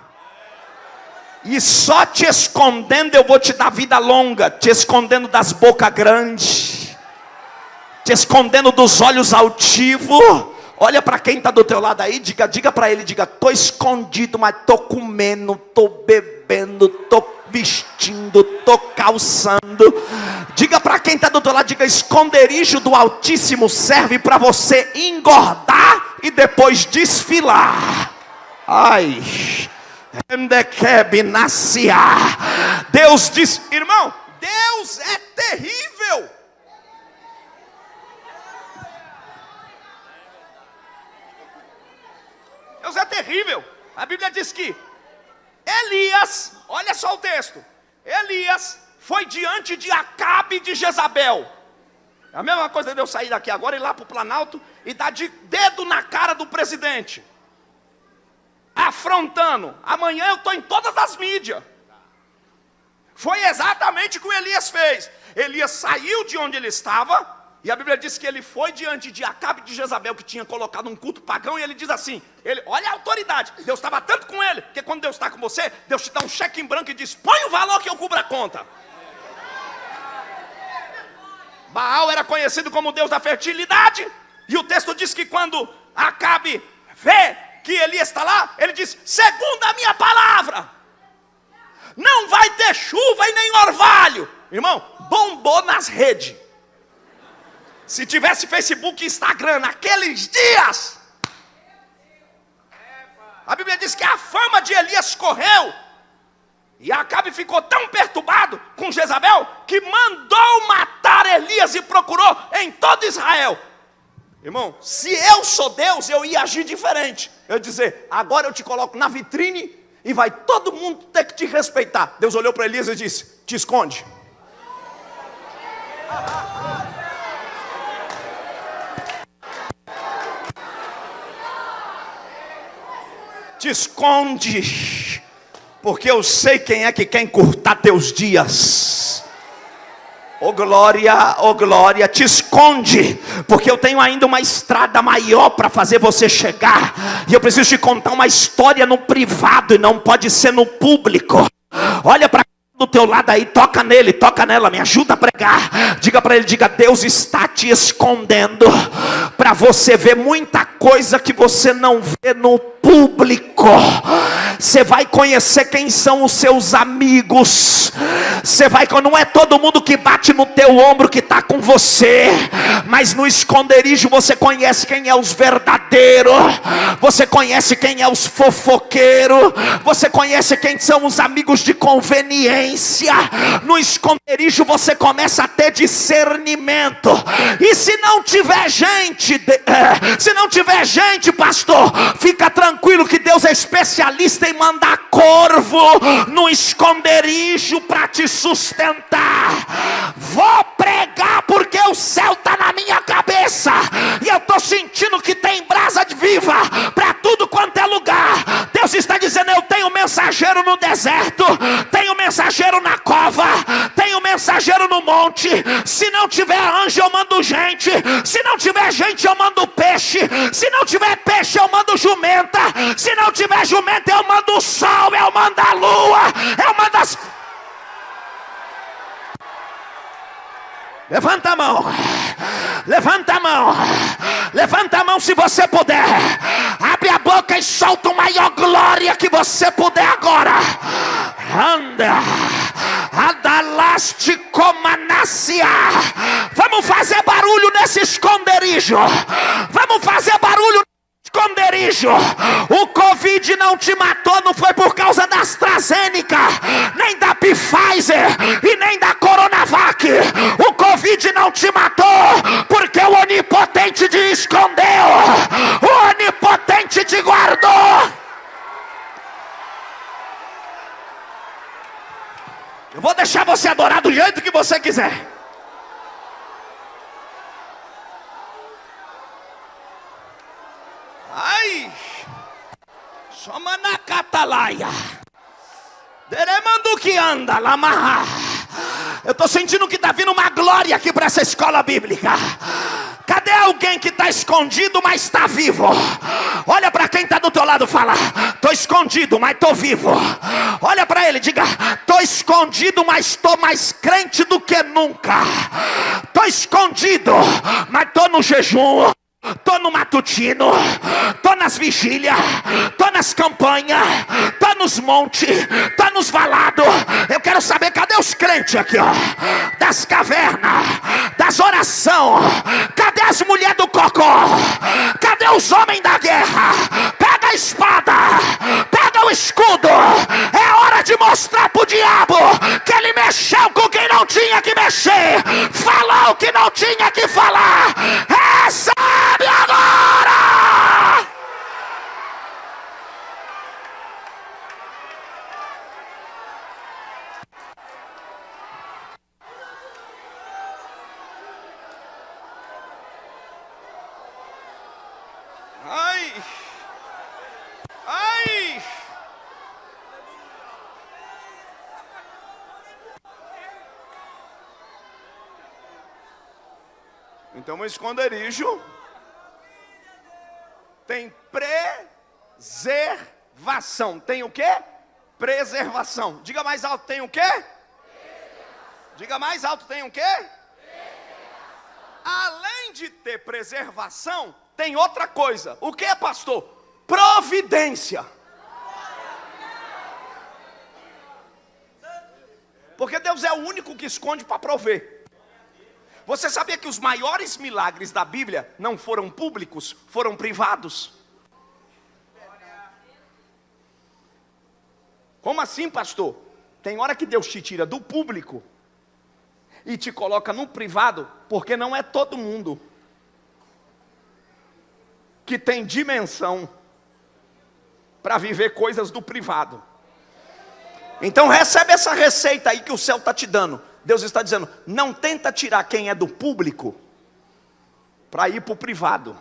E só te escondendo eu vou te dar vida longa, te escondendo das bocas grandes te escondendo dos olhos altivos. Olha para quem está do teu lado aí, diga, diga para ele, diga, tô escondido, mas tô comendo, tô bebendo, tô vestindo, tô calçando. Diga para quem está do teu lado, diga, esconderijo do Altíssimo serve para você engordar e depois desfilar. Ai. Deus diz, irmão, Deus é terrível. Deus é terrível. A Bíblia diz que Elias, olha só o texto. Elias foi diante de Acabe de Jezabel. É a mesma coisa de eu sair daqui agora e ir lá para o Planalto e dar de dedo na cara do presidente. Afrontando. Amanhã eu estou em todas as mídias. Foi exatamente o que o Elias fez. Elias saiu de onde ele estava e a Bíblia diz que ele foi diante de Acabe de Jezabel, que tinha colocado um culto pagão, e ele diz assim: ele, olha a autoridade, Deus estava tanto com ele, que quando Deus está com você, Deus te dá um cheque em branco e diz: põe o valor que eu cubro a conta. Baal era conhecido como Deus da fertilidade, e o texto diz que quando Acabe vê que Elias está lá, ele diz: segundo a minha palavra, não vai ter chuva e nem orvalho. Irmão, bombou nas redes. Se tivesse Facebook e Instagram naqueles dias, a Bíblia diz que a fama de Elias correu. E Acabe ficou tão perturbado com Jezabel que mandou matar Elias e procurou em todo Israel. Irmão, se eu sou Deus, eu ia agir diferente. Eu ia dizer, agora eu te coloco na vitrine e vai todo mundo ter que te respeitar. Deus olhou para Elias e disse: Te esconde. Te esconde, porque eu sei quem é que quer encurtar teus dias. Oh glória, oh glória, te esconde, porque eu tenho ainda uma estrada maior para fazer você chegar, e eu preciso te contar uma história no privado e não pode ser no público. Olha para do teu lado aí, toca nele, toca nela, me ajuda a pregar. Diga para ele, diga: Deus está te escondendo para você ver muita coisa que você não vê no público. Você vai conhecer quem são os seus amigos. Você vai, não é todo mundo que bate no teu ombro que está com você, mas no esconderijo você conhece quem é os verdadeiros. Você conhece quem é os fofoqueiros. Você conhece quem são os amigos de conveniência. No esconderijo você começa a ter discernimento. E se não tiver gente, eh, se não tiver gente, pastor, fica tranquilo tranquilo que Deus é especialista em mandar corvo no esconderijo para te sustentar. Vou pregar porque o céu está na minha cabeça e eu estou sentindo que tem brasa de viva para tudo quanto é lugar. Deus está dizendo: Eu tenho mensageiro no deserto, tenho mensageiro na cova, tenho mensageiro no monte. Se não tiver anjo, eu mando gente. Se não tiver gente, eu mando peixe. Se não tiver peixe, eu mando jumenta. Se não tiver jumento, eu mando o sol, eu mando a lua, eu mando as. Levanta a mão, levanta a mão, levanta a mão se você puder. Abre a boca e solta o maior glória que você puder agora. Anda, adalaste comanácia. Vamos fazer barulho nesse esconderijo. Vamos fazer barulho esconderijo. O Covid não te matou, não foi por causa da AstraZeneca, nem da Pfizer e nem da Coronavac. O Covid não te matou, porque o Onipotente te escondeu, o Onipotente te guardou. Eu vou deixar você adorar do jeito que você quiser. Ai! Chama na catalaia. Deremando que anda, lamarra. Eu estou sentindo que está vindo uma glória aqui para essa escola bíblica. Cadê alguém que está escondido, mas está vivo? Quem está do teu lado, fala: estou escondido, mas estou vivo. Olha para ele, diga: estou escondido, mas estou mais crente do que nunca. Estou escondido, mas estou no jejum. Tô no matutino, tô nas vigílias, tô nas campanhas, tô nos montes, tô nos valados. Eu quero saber cadê os crentes aqui, ó, das cavernas, das oração. Cadê as mulheres do cocó? Cadê os homens da guerra? Pega a espada, pega o escudo. É hora de mostrar pro diabo que ele mexeu com quem não tinha que mexer, falou o que não tinha que falar. Recebe agora! Ai! Ai! Então, um esconderijo tem preservação. Tem o quê? Preservação. Diga mais alto, tem o quê? Diga mais alto, tem o quê? Além de ter preservação, tem outra coisa. O que, pastor? Providência. Porque Deus é o único que esconde para prover. Você sabia que os maiores milagres da Bíblia não foram públicos, foram privados? Como assim, pastor? Tem hora que Deus te tira do público e te coloca no privado, porque não é todo mundo que tem dimensão para viver coisas do privado. Então recebe essa receita aí que o céu está te dando. Deus está dizendo: não tenta tirar quem é do público para ir para o privado.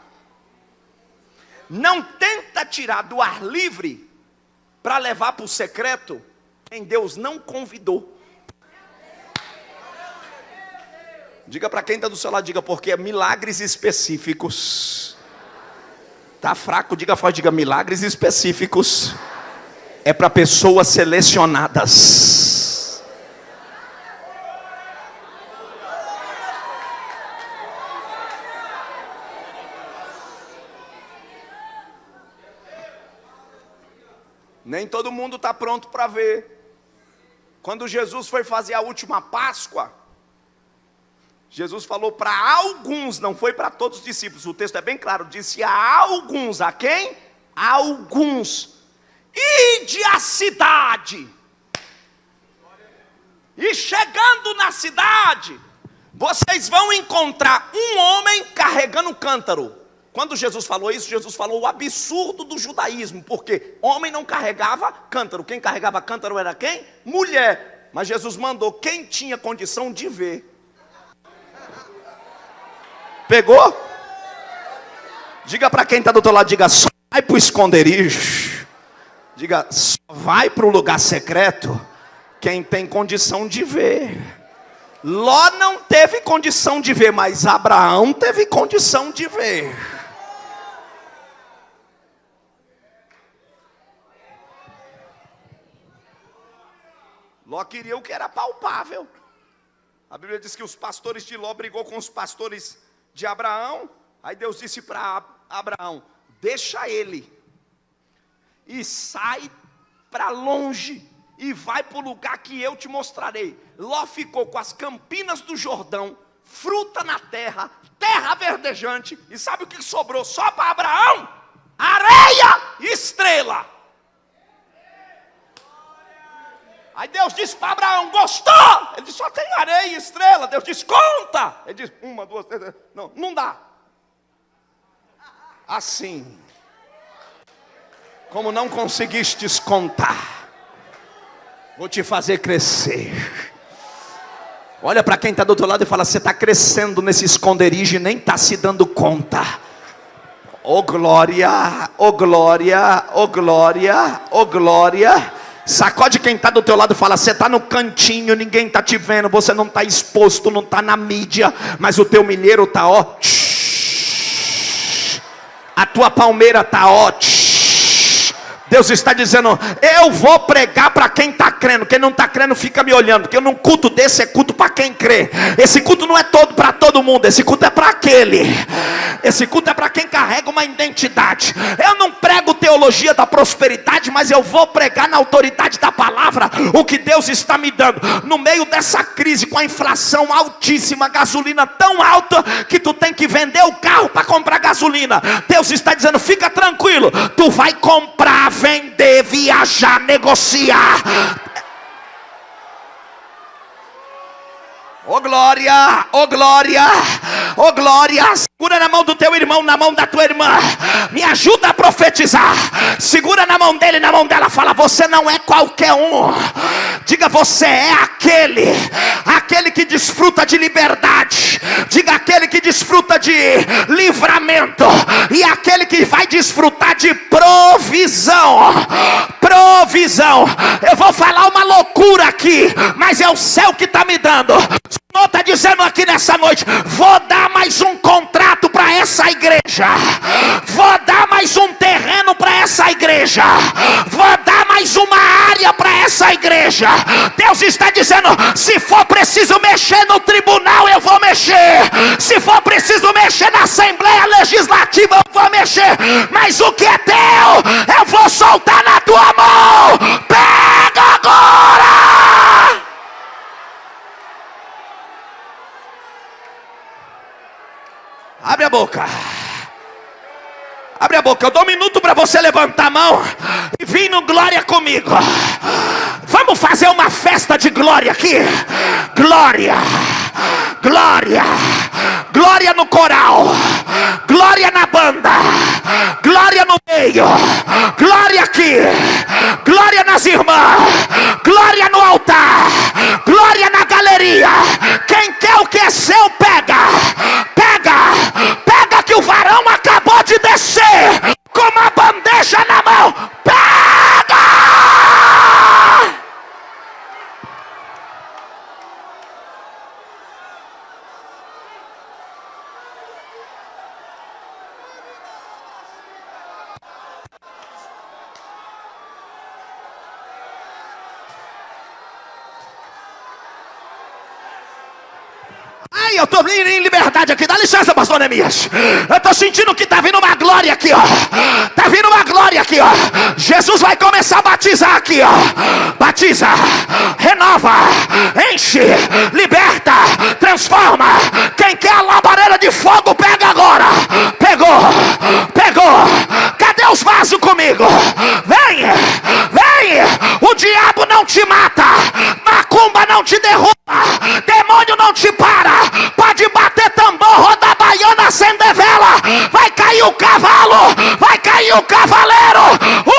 Não tenta tirar do ar livre para levar para o secreto quem Deus não convidou. Diga para quem está do seu lado, diga, porque é milagres específicos. Está fraco, diga forte, diga milagres específicos. É para pessoas selecionadas. Nem todo mundo está pronto para ver. Quando Jesus foi fazer a última Páscoa, Jesus falou para alguns, não foi para todos os discípulos, o texto é bem claro, disse a alguns, a quem? A alguns. Ide à cidade. E chegando na cidade, vocês vão encontrar um homem carregando cântaro. Quando Jesus falou isso, Jesus falou o absurdo do judaísmo, porque homem não carregava cântaro. Quem carregava cântaro era quem? Mulher. Mas Jesus mandou quem tinha condição de ver Pegou? Diga para quem está do outro lado, diga, só vai para o esconderijo. Diga, só vai para o lugar secreto quem tem condição de ver. Ló não teve condição de ver, mas Abraão teve condição de ver. Ló queria o que era palpável. A Bíblia diz que os pastores de Ló brigou com os pastores de Abraão. Aí Deus disse para Abraão: Deixa ele e sai para longe e vai para o lugar que eu te mostrarei. Ló ficou com as campinas do Jordão, fruta na terra, terra verdejante, e sabe o que sobrou só para Abraão? Areia e estrela. Aí Deus disse para Abraão: Gostou? Ele disse: Só tem areia e estrela. Deus disse: Conta. Ele disse: Uma, duas, três. Não, não dá. Assim, como não conseguistes contar, vou te fazer crescer. Olha para quem está do outro lado e fala: Você está crescendo nesse esconderijo e nem está se dando conta. Oh glória, oh glória, oh glória, oh glória. Sacode quem está do teu lado e fala: você está no cantinho, ninguém está te vendo, você não está exposto, não está na mídia, mas o teu milheiro está ó. A tua palmeira está ó. Deus está dizendo: eu vou pregar para quem está crendo. Quem não está crendo fica me olhando, porque num culto desse é culto para quem crê. Esse culto não é todo para todo mundo, esse culto é para aquele. Esse culto é para quem carrega uma identidade. Eu não prego teologia da prosperidade, mas eu vou pregar na autoridade da palavra o que Deus está me dando. No meio dessa crise, com a inflação altíssima, gasolina tão alta que tu tem que vender o carro para comprar gasolina. Deus está dizendo: fica tranquilo, tu vai comprar vender, viajar, negociar. Oh glória, oh glória, oh glória. Segura na mão do teu irmão, na mão da tua irmã. Me ajuda a profetizar. Segura na mão dele, na mão dela. Fala: Você não é qualquer um. Diga: Você é aquele, aquele que desfruta de liberdade. Diga: Aquele que desfruta de livramento. E aquele que vai desfrutar de provisão. Provisão. Eu vou falar uma loucura aqui, mas é o céu que está me dando. Senhor está dizendo aqui nessa noite: vou dar mais um contrato para essa igreja, vou dar mais um terreno para essa igreja, vou dar mais uma área para essa igreja. Deus está dizendo: se for preciso mexer no tribunal, eu vou mexer, se for preciso mexer na Assembleia Legislativa, eu vou mexer, mas o que é teu, eu vou soltar na tua mão. Pega agora! Boca. Abre a boca, eu dou um minuto para você levantar a mão e vir no glória comigo. Vamos fazer uma festa de glória aqui. Glória, glória, glória no coral, glória na banda, glória no meio, glória aqui, glória nas irmãs, glória no altar, glória na galeria. Quem quer o que é seu, pega, pega, pega que o varão acabou de descer. Com uma bandeja na mão. Pega! Eu estou em liberdade aqui. Dá licença, pastor Neemias. Eu estou sentindo que está vindo uma glória aqui, ó. Está vindo uma glória aqui, ó. Jesus vai começar a batizar aqui, ó. Batiza, renova, enche, liberta, transforma. Quem quer a labareira de fogo, pega agora. Pegou, pegou. Cadê os vasos comigo? Vem, vem. O diabo não te mata. Macumba não te derruba. Demônio não te para. Pode bater tambor, rodar baiana, acender vela. Vai cair o cavalo. Vai cair o cavaleiro.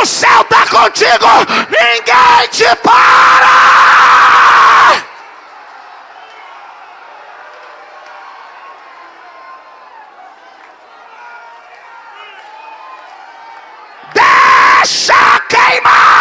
O céu está contigo. Ninguém te para. Deixa queimar!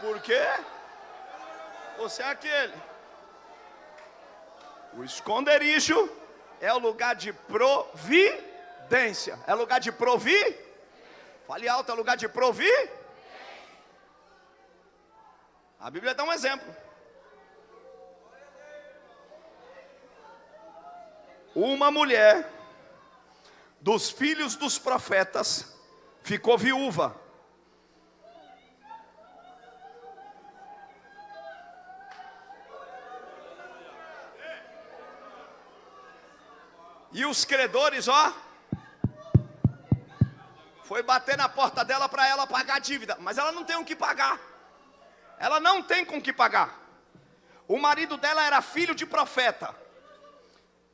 Por quê? Você é aquele. O esconderijo é o lugar de providência. É lugar de provir? Fale alto, é lugar de provir? A Bíblia dá um exemplo. Uma mulher dos filhos dos profetas ficou viúva. E os credores, ó, foi bater na porta dela para ela pagar a dívida, mas ela não tem o que pagar. Ela não tem com que pagar. O marido dela era filho de profeta.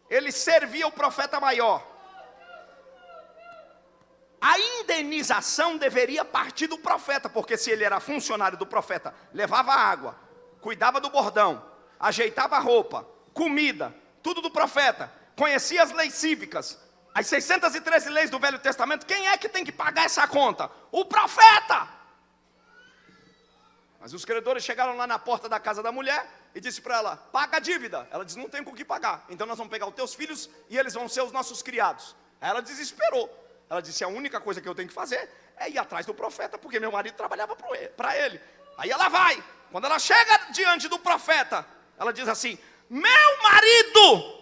Ele servia o profeta maior. A indenização deveria partir do profeta, porque se ele era funcionário do profeta, levava água, cuidava do bordão, ajeitava a roupa, comida, tudo do profeta, conhecia as leis cívicas, as 613 leis do Velho Testamento, quem é que tem que pagar essa conta? O profeta! Mas os credores chegaram lá na porta da casa da mulher e disse para ela: paga a dívida. Ela disse: não tem com o que pagar. Então nós vamos pegar os teus filhos e eles vão ser os nossos criados. Ela desesperou. Ela disse: a única coisa que eu tenho que fazer é ir atrás do profeta, porque meu marido trabalhava para ele. Aí ela vai. Quando ela chega diante do profeta, ela diz assim: meu marido,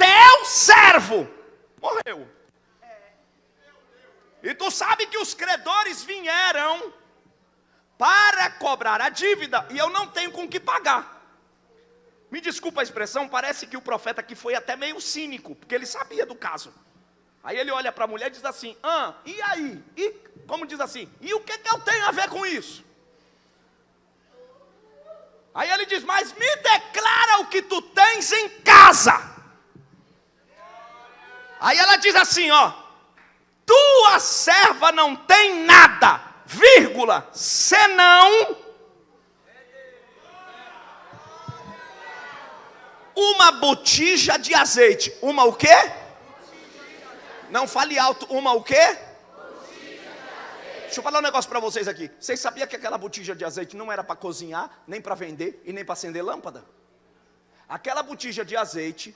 teu servo, morreu. E tu sabe que os credores vieram para cobrar a dívida e eu não tenho com que pagar. Me desculpa a expressão, parece que o profeta aqui foi até meio cínico, porque ele sabia do caso. Aí ele olha para a mulher e diz assim: ah, e aí? E, como diz assim, e o que, que eu tenho a ver com isso? Aí ele diz: Mas me declara o que tu tens em casa. Aí ela diz assim: Ó, tua serva não tem nada, vírgula, senão uma botija de azeite. Uma o quê? Não fale alto. Uma o quê? Deixa eu falar um negócio para vocês aqui. Vocês sabiam que aquela botija de azeite não era para cozinhar, nem para vender e nem para acender lâmpada? Aquela botija de azeite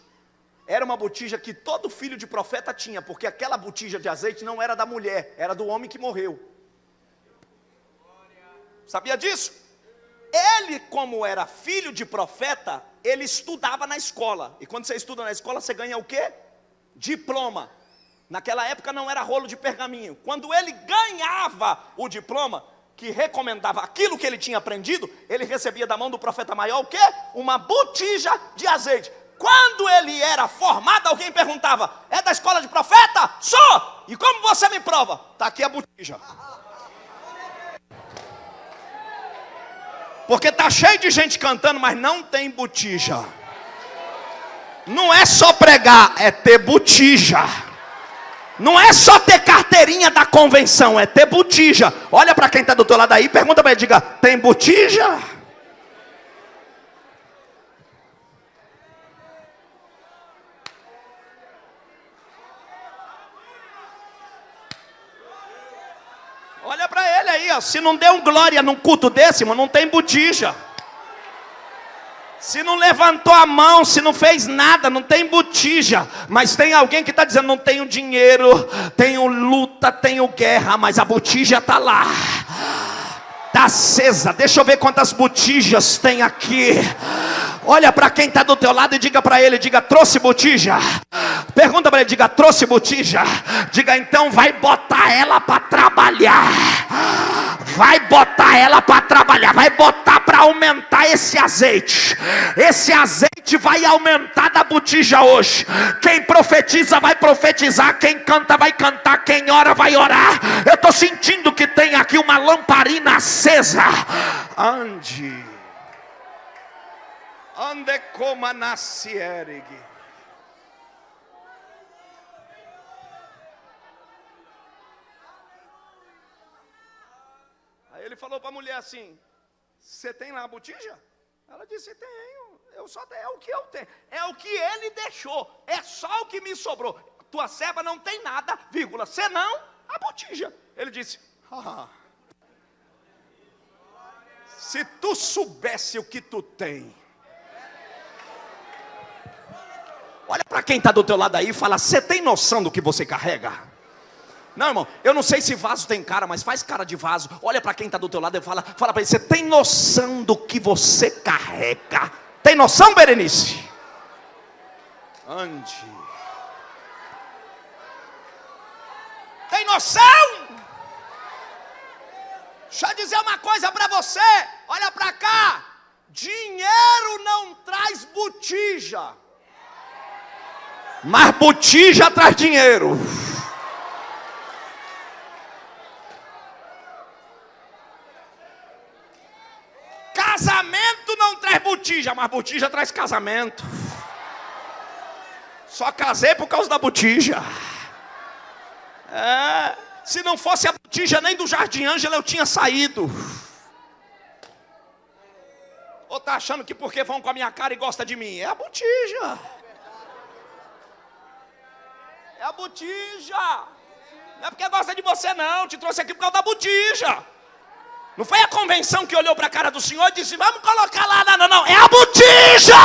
era uma botija que todo filho de profeta tinha, porque aquela botija de azeite não era da mulher, era do homem que morreu. Sabia disso? Ele, como era filho de profeta, ele estudava na escola. E quando você estuda na escola, você ganha o quê? Diploma. Naquela época não era rolo de pergaminho. Quando ele ganhava o diploma, que recomendava aquilo que ele tinha aprendido, ele recebia da mão do profeta maior o quê? Uma botija de azeite. Quando ele era formado, alguém perguntava: É da escola de profeta? Sou! E como você me prova? Está aqui a botija. Porque tá cheio de gente cantando, mas não tem botija. Não é só pregar, é ter botija. Não é só ter carteirinha da convenção, é ter botija. Olha para quem está do teu lado aí, pergunta para ele, diga, tem botija? Olha se não deu um glória num culto desse, não tem botija. Se não levantou a mão, se não fez nada, não tem botija. Mas tem alguém que está dizendo: não tenho dinheiro, tenho luta, tenho guerra, mas a botija está lá. Está acesa. Deixa eu ver quantas botijas tem aqui. Olha para quem está do teu lado e diga para ele: diga, trouxe botija. Pergunta para ele: diga, trouxe botija. Diga, então vai botar ela para trabalhar. Vai botar ela para trabalhar. Vai botar para aumentar esse azeite. Esse azeite vai aumentar da botija hoje. Quem profetiza vai profetizar. Quem canta vai cantar. Quem ora vai orar. Eu estou sentindo que tem aqui uma lamparina acesa. Ande. Ande como nascierig. Aí ele falou para a mulher assim: Você tem lá a botija? Ela disse: Tenho. Eu só tenho. É o que eu tenho. É o que ele deixou. É só o que me sobrou. Tua serva não tem nada, vírgula, senão a botija. Ele disse: ah, Se tu soubesse o que tu tem. Olha para quem está do teu lado aí e fala: Você tem noção do que você carrega? Não, irmão, eu não sei se vaso tem cara, mas faz cara de vaso. Olha para quem está do teu lado e fala, fala para ele: Você tem noção do que você carrega? Tem noção, Berenice? Ande. Tem noção? Deixa eu dizer uma coisa para você. Olha para cá. Dinheiro não traz botija. Mas botija traz dinheiro. Casamento não traz botija, mas botija traz casamento. Só casei por causa da botija. É, se não fosse a botija nem do Jardim Ângela eu tinha saído. Ou tá achando que porque vão com a minha cara e gosta de mim? É a botija. É a botija. Não é porque gosta de você não, te trouxe aqui por causa da botija. Não foi a convenção que olhou para a cara do Senhor e disse: Vamos colocar lá. Não, não, não. É a botija.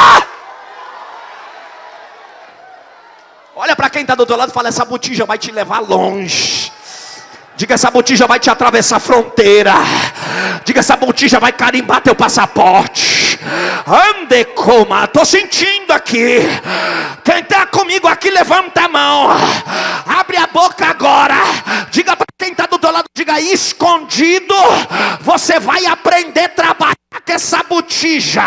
Olha para quem está do outro lado e fala: Essa botija vai te levar longe. Diga: Essa botija vai te atravessar a fronteira. Diga: Essa botija vai carimbar teu passaporte. Ande coma, estou sentindo aqui. Quem está comigo aqui, levanta a mão. Abre a boca agora. Diga para quem está do teu lado, diga escondido. Você vai aprender a trabalhar com essa botija.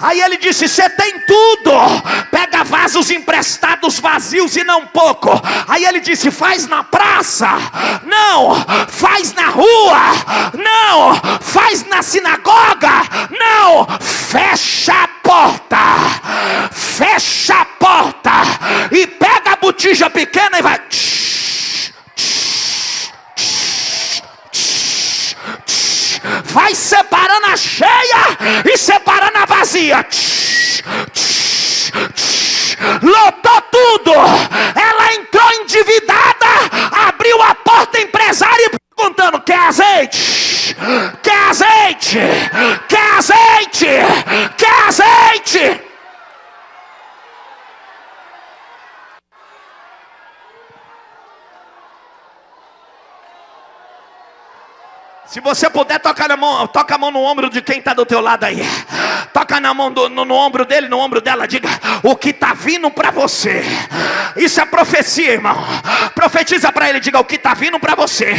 Aí ele disse: Você tem tudo. Pega vasos emprestados vazios e não pouco. Aí ele disse: Faz na praça. Não. Faz na rua. Não. Faz na sinagoga. Não. Fecha a porta. Fecha a porta. E pega a botija pequena e vai. Separando a cheia e separando a vazia. Tch, tch, tch. Lotou tudo. Ela entrou endividada, abriu a porta empresária e perguntando: quer azeite? Quer azeite? Quer azeite? Quer azeite? Se você puder, toca, na mão, toca a mão no ombro de quem está do teu lado aí. Toca na mão do, no, no, ombro dele, no ombro dela. Diga o que está vindo para você. Isso é profecia, irmão. Profetiza para ele. Diga o que está vindo para você.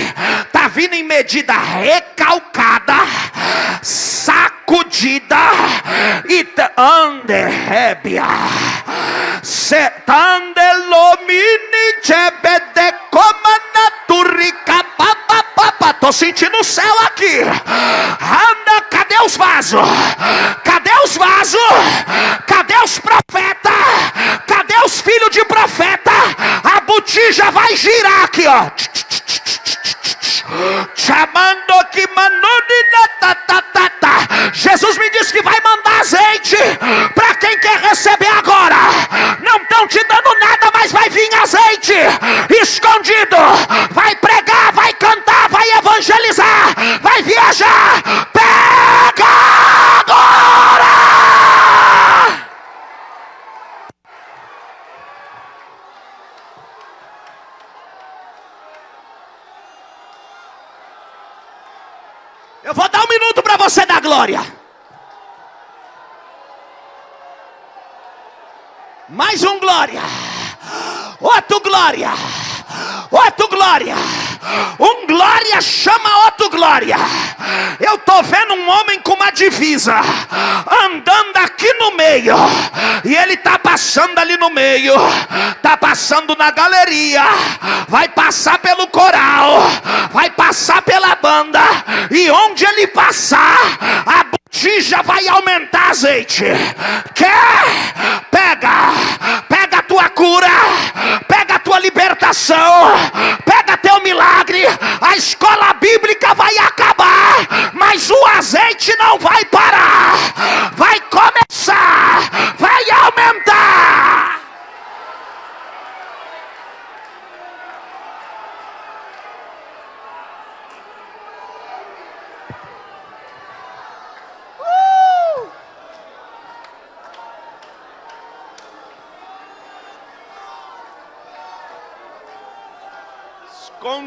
Está vindo em medida recalcada, sacudida e anderébia. Setandelomini tebedecomanaturrica papapapa. Tô sentindo o céu aqui. Anda, cadê os vasos? Cadê os vasos? Cadê os profetas? Cadê os filhos de profeta? A botija vai girar aqui, ó. Chamando que Jesus me disse que vai mandar azeite para quem quer receber agora. Não estão te dando nada, mas vai vir azeite escondido. Vai pregar, vai evangelizar, vai viajar. Pega agora! Eu vou dar um minuto para você dar glória. Mais um glória. Outro glória. Outro glória. Um glória chama outro glória. Eu tô vendo um homem com uma divisa andando aqui no meio. E ele tá passando ali no meio. Tá passando na galeria. Vai passar pelo coral. Vai passar pela banda. E onde ele passar, a botija vai aumentar azeite. Quer? Pega. Pega a tua cura. Pega a tua libertação. Pega teu milagre. A escola bíblica vai acabar, mas o azeite não vai parar. Vai começar. Vai aumentar. Uh!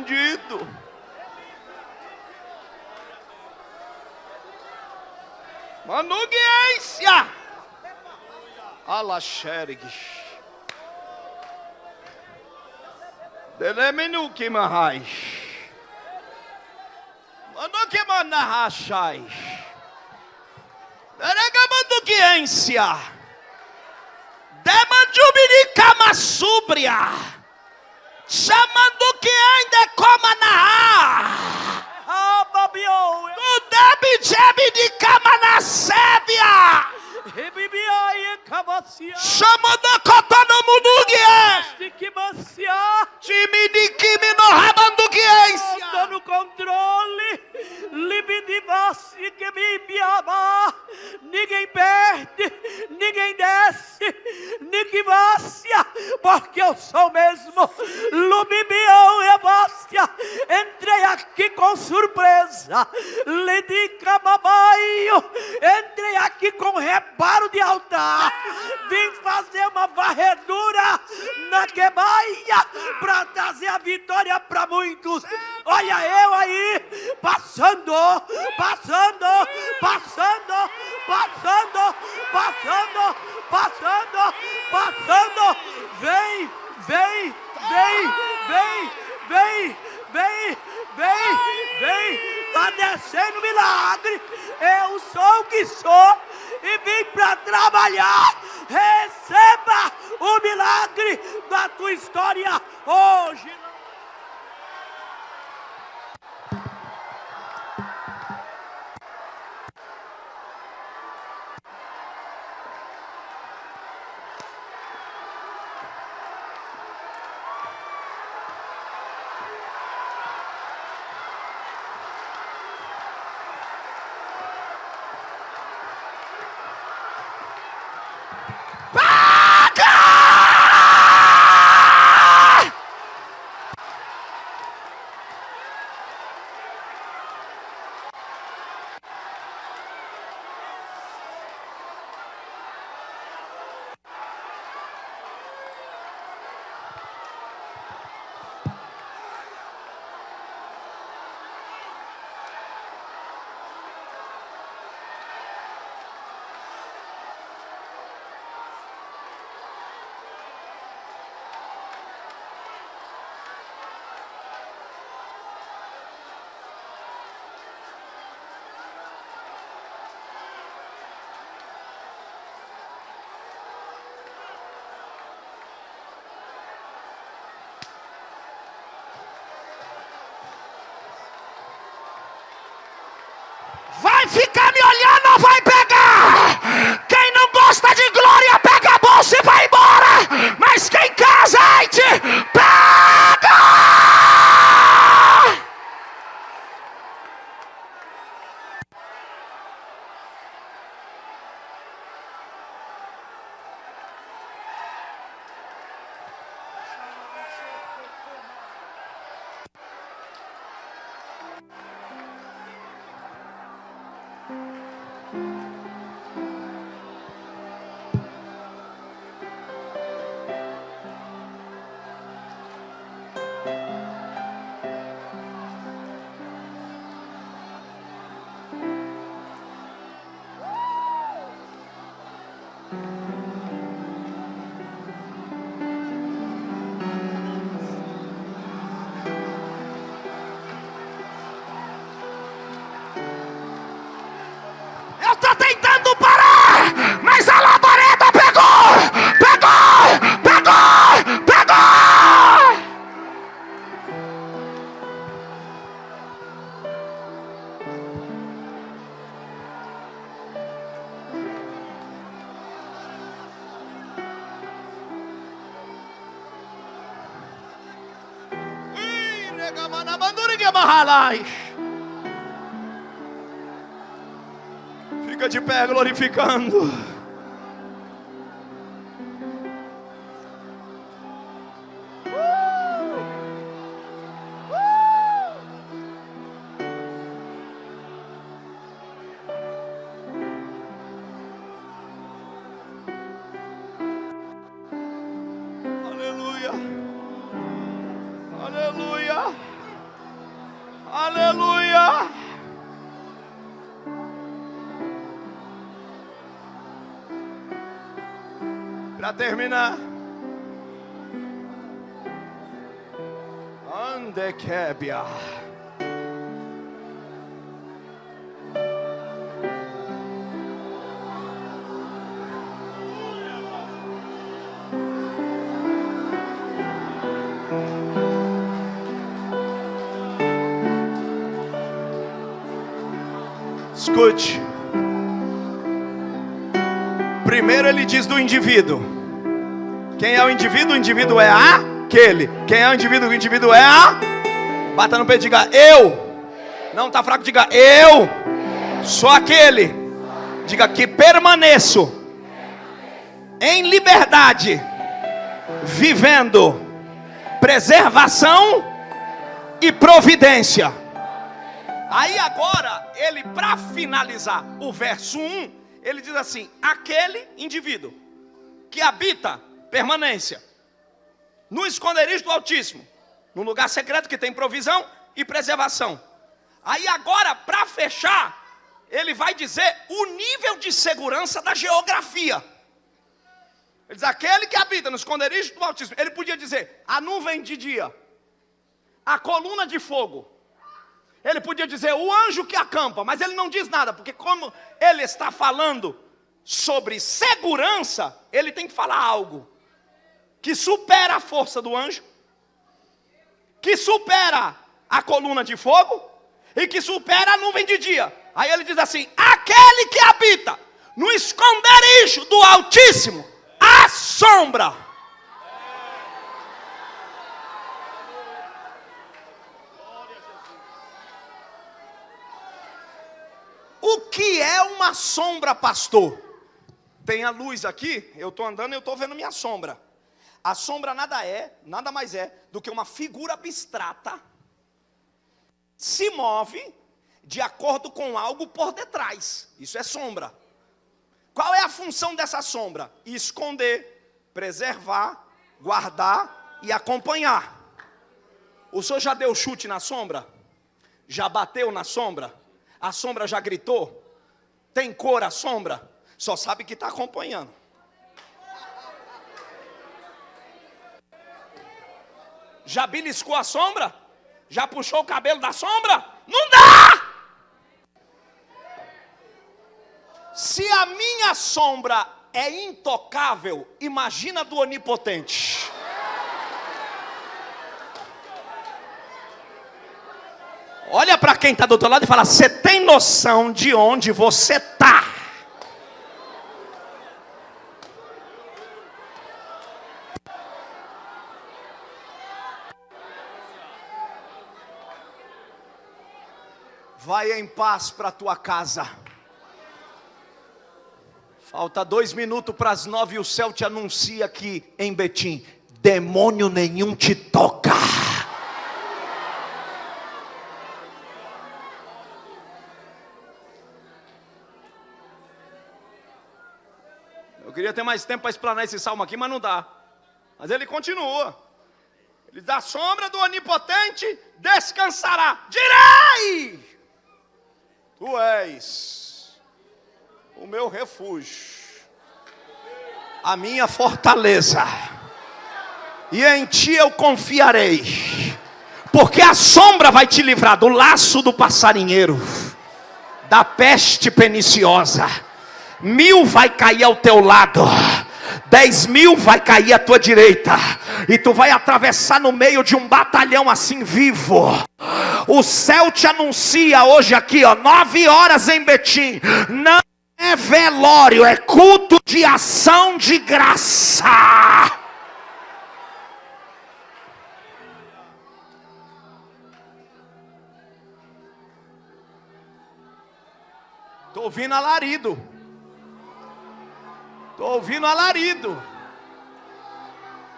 Escondido. Manuguência. Alaxergue. Deleminu que marrais. Manu que manarrachais. Deregamanduguência. Demandubirica súbria. Chamando que ainda coma na Tu debe jebe de cama na sébia. Chamando cotano munugue. Time de kimi no rabanduguência. Tô no controle, libidibassi que me biaba, ninguém perde, ninguém desce, ninguém vácia, porque eu sou mesmo, lubibião e bástia, entrei aqui com surpresa, lidica babaio, entrei aqui com reparo de altar, vim fazer uma varredura na quebaia, para trazer a vitória para muitos, olha eu aí, passando, passando, passando, passando, passando, passando, passando. Vem, vem, vem, vem, vem, vem, vem, vem. Está descendo milagre. Eu sou o que sou e vim para trabalhar. Receba o milagre da tua história hoje. Vai ficar Fica de pé glorificando. Terminar. Ande quebia. Escute. Primeiro ele diz do indivíduo. Quem é o indivíduo? O indivíduo é aquele. Quem é o indivíduo? O indivíduo é a. Bata no peito diga eu. Não está fraco, diga eu. Sou aquele. Diga que permaneço em liberdade, vivendo preservação e providência. Aí agora, ele para finalizar o verso 1, ele diz assim: aquele indivíduo que habita permanência no esconderijo do Altíssimo, no lugar secreto que tem provisão e preservação. Aí agora, para fechar, ele vai dizer o nível de segurança da geografia. Ele diz: aquele que habita no esconderijo do Altíssimo, ele podia dizer a nuvem de dia, a coluna de fogo. Ele podia dizer o anjo que acampa, mas ele não diz nada, porque como ele está falando sobre segurança, ele tem que falar algo que supera a força do anjo, que supera a coluna de fogo e que supera a nuvem de dia. Aí ele diz assim: aquele que habita no esconderijo do Altíssimo, a sombra. O que é uma sombra, pastor? Tem a luz aqui, eu estou andando e eu estou vendo minha sombra. A sombra nada é, nada mais é do que uma figura abstrata. Se move de acordo com algo por detrás. Isso é sombra. Qual é a função dessa sombra? Esconder, preservar, guardar e acompanhar. O senhor já deu chute na sombra? Já bateu na sombra? A sombra já gritou? Tem cor a sombra? Só sabe que está acompanhando. Já beliscou a sombra? Já puxou o cabelo da sombra? Não dá! Se a minha sombra é intocável, imagina do onipotente. Olha para quem está do outro lado e fala: Você tem noção de onde você está? Vai em paz para tua casa. Falta dois minutos para as nove e o céu te anuncia que em Betim, demônio nenhum te toca. Eu queria ter mais tempo para explanar esse salmo aqui, mas não dá. Mas ele continua. Ele da sombra do onipotente descansará. Direi! Tu és o meu refúgio, a minha fortaleza, e em ti eu confiarei, porque a sombra vai te livrar do laço do passarinheiro, da peste perniciosa, mil vai cair ao teu lado, dez mil vai cair à tua direita, e tu vai atravessar no meio de um batalhão assim vivo. O céu te anuncia hoje aqui, ó, nove horas em Betim. Não é velório, é culto de ação de graça. Estou ouvindo alarido. Estou ouvindo alarido.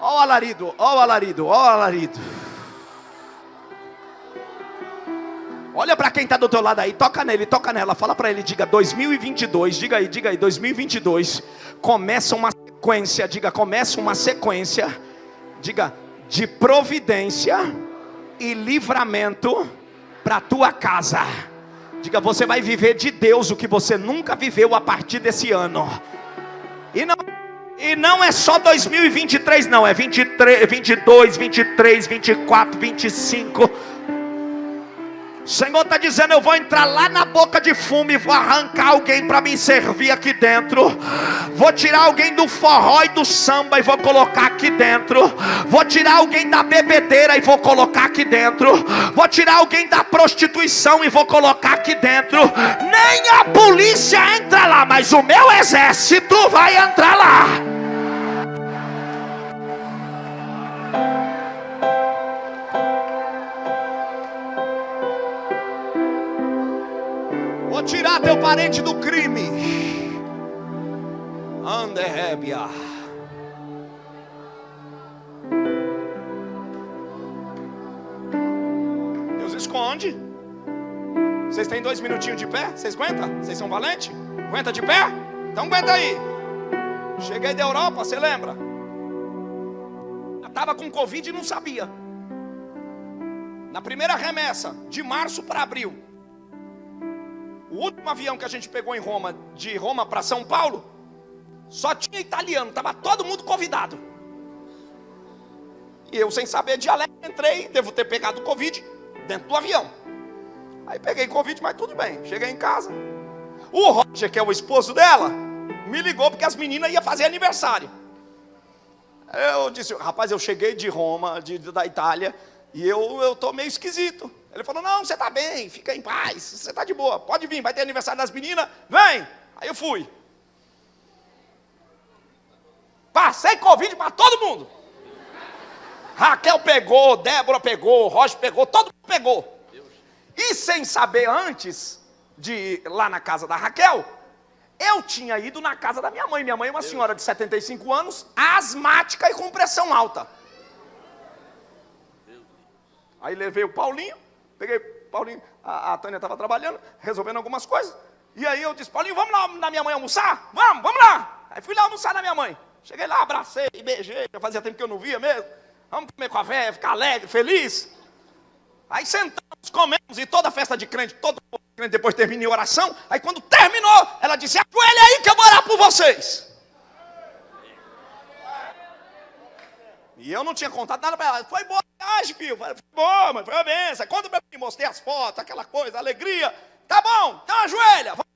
Ó o alarido, ó o alarido, ó o alarido. Olha para quem está do teu lado aí, toca nele, toca nela, fala para ele, diga 2022, diga aí, diga aí, 2022, começa uma sequência, diga, começa uma sequência, diga, de providência e livramento para tua casa. Diga, você vai viver de Deus o que você nunca viveu a partir desse ano. E não e não é só 2023, não, é 23, 22, 23, 24, 25. Senhor está dizendo: Eu vou entrar lá na boca de fumo e vou arrancar alguém para me servir aqui dentro. Vou tirar alguém do forró e do samba e vou colocar aqui dentro. Vou tirar alguém da bebedeira e vou colocar aqui dentro. Vou tirar alguém da prostituição e vou colocar aqui dentro. Nem a polícia entra lá, mas o meu exército vai entrar lá. Tirar teu parente do crime. Anderébia. Deus esconde. Vocês têm dois minutinhos de pé? Vocês aguentam? Vocês são valentes? Aguenta de pé? Então aguenta aí. Cheguei da Europa, você lembra? Estava com Covid e não sabia. Na primeira remessa, de março para abril, último avião que a gente pegou em Roma, de Roma para São Paulo, só tinha italiano, estava todo mundo convidado. E eu, sem saber dialeto, entrei, devo ter pegado Covid dentro do avião. Aí peguei Covid, mas tudo bem. Cheguei em casa. O Roger, que é o esposo dela, me ligou porque as meninas iam fazer aniversário. Eu disse, rapaz, eu cheguei de Roma, de, da Itália, e eu estou meio esquisito. Ele falou, não, você está bem, fica em paz, você está de boa, pode vir, vai ter aniversário das meninas, vem. Aí eu fui. Passei Covid para todo mundo. Raquel pegou, Débora pegou, Roger pegou, todo mundo pegou. E sem saber antes de ir lá na casa da Raquel, eu tinha ido na casa da minha mãe. Minha mãe é uma senhora de 75 anos, asmática e com pressão alta. Aí levei o Paulinho, peguei Paulinho, a, a Tânia estava trabalhando, resolvendo algumas coisas. E aí eu disse, Paulinho, vamos lá na minha mãe almoçar? Vamos, vamos lá. Aí fui lá almoçar na minha mãe. Cheguei lá, abracei, beijei, já fazia tempo que eu não via mesmo. Vamos comer com a véia, ficar alegre, feliz. Aí sentamos, comemos, e toda festa de crente, todo crente depois termina em oração. Aí quando terminou, ela disse, ajoelha aí que eu vou orar por vocês. E eu não tinha contado nada para ela. Foi boa viagem, filho. Foi boa, mas foi uma benção. Conta para mim, mostrei as fotos, aquela coisa, alegria. Tá bom, então ajoelha. Vamos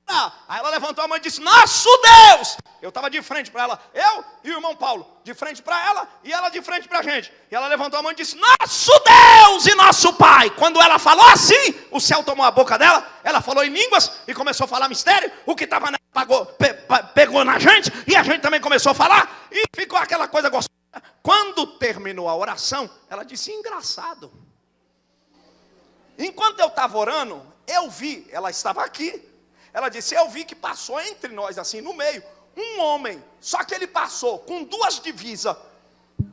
Aí ela levantou a mão e disse: Nosso Deus! Eu estava de frente para ela, eu e o irmão Paulo, de frente para ela e ela de frente para a gente. E ela levantou a mão e disse: Nosso Deus e nosso Pai. Quando ela falou assim, o céu tomou a boca dela, ela falou em línguas e começou a falar mistério. O que estava nela pe, pegou na gente e a gente também começou a falar e ficou aquela coisa gostosa. Quando terminou a oração, ela disse: Engraçado. Enquanto eu estava orando, eu vi, ela estava aqui, ela disse: Eu vi que passou entre nós, assim, no meio, um homem. Só que ele passou com duas divisas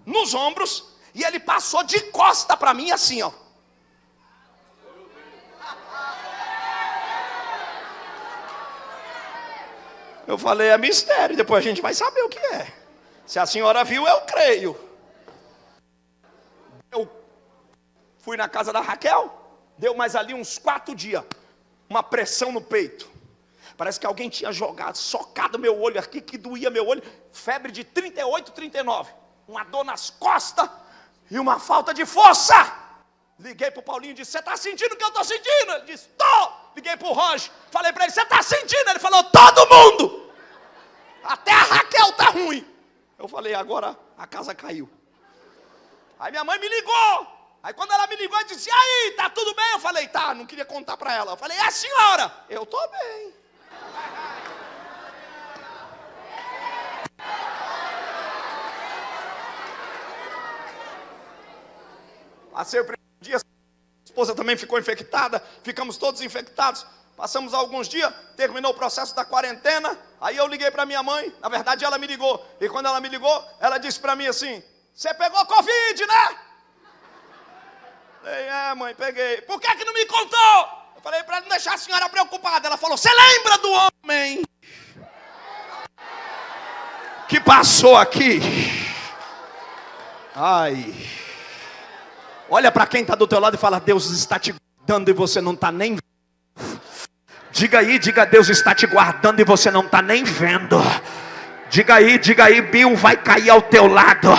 nos ombros. E ele passou de costa para mim, assim, ó. Eu falei: É mistério. Depois a gente vai saber o que é. Se a senhora viu, eu creio. Eu fui na casa da Raquel. Deu mais ali uns quatro dias. Uma pressão no peito. Parece que alguém tinha jogado, socado meu olho aqui, que doía meu olho. Febre de 38, 39. Uma dor nas costas e uma falta de força. Liguei para o Paulinho e disse: Você está sentindo o que eu estou sentindo? Ele disse: Estou. Liguei para o Roger. Falei para ele: Você está sentindo? Ele falou: Todo mundo. Até a Raquel está ruim. Eu falei: Agora a casa caiu. Aí minha mãe me ligou. Aí quando ela me ligou, eu disse: aí, tá tudo bem? Eu falei: Tá, não queria contar para ela. Eu falei: É senhora. Eu estou bem. Passei o primeiro dia, a esposa também ficou infectada, ficamos todos infectados. Passamos alguns dias, terminou o processo da quarentena. Aí eu liguei para minha mãe, na verdade ela me ligou. E quando ela me ligou, ela disse para mim assim: Você pegou Covid, né? Falei, é, mãe, peguei. Por que, que não me contou? Eu falei para não deixar a senhora preocupada. Ela falou: Você lembra do homem que passou aqui? Ai. Olha para quem está do teu lado e fala: Deus está te guardando e você não está nem Diga aí, diga Deus está te guardando e você não está nem vendo. Diga aí, diga aí, Bill vai cair ao teu lado.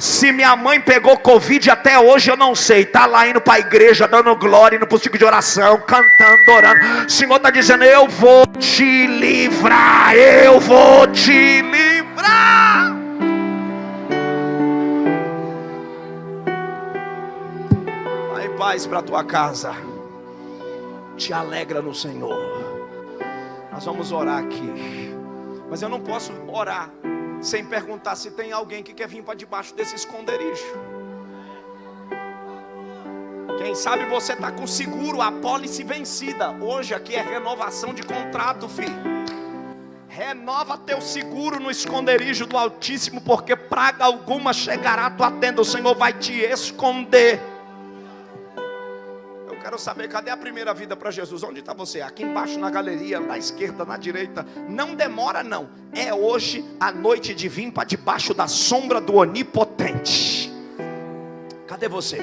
Se minha mãe pegou Covid até hoje, eu não sei. Está lá indo para a igreja, dando glória, indo para o ciclo de oração, cantando, orando. O Senhor está dizendo: Eu vou te livrar, eu vou te livrar. Vai paz para tua casa. Te alegra no Senhor. Nós vamos orar aqui. Mas eu não posso orar sem perguntar se tem alguém que quer vir para debaixo desse esconderijo. Quem sabe você está com seguro, a pólice vencida. Hoje aqui é renovação de contrato, filho. Renova teu seguro no esconderijo do Altíssimo, porque praga alguma chegará à tua tenda. O Senhor vai te esconder quero saber, cadê a primeira vida para Jesus? Onde está você? Aqui embaixo na galeria, na esquerda, na direita. Não demora, não. É hoje a noite de vir para debaixo da sombra do Onipotente. Cadê você?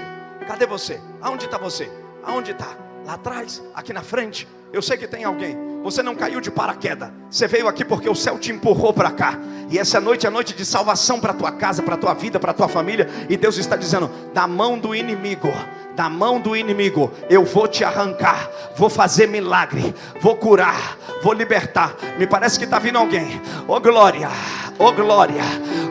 Cadê você? Aonde está você? Aonde está? Lá atrás? Aqui na frente? Eu sei que tem alguém. Você não caiu de paraquedas. Você veio aqui porque o céu te empurrou para cá. E essa noite é noite de salvação para tua casa, para tua vida, para tua família. E Deus está dizendo: da mão do inimigo da mão do inimigo, eu vou te arrancar, vou fazer milagre, vou curar, vou libertar. Me parece que está vindo alguém. Oh glória, oh glória,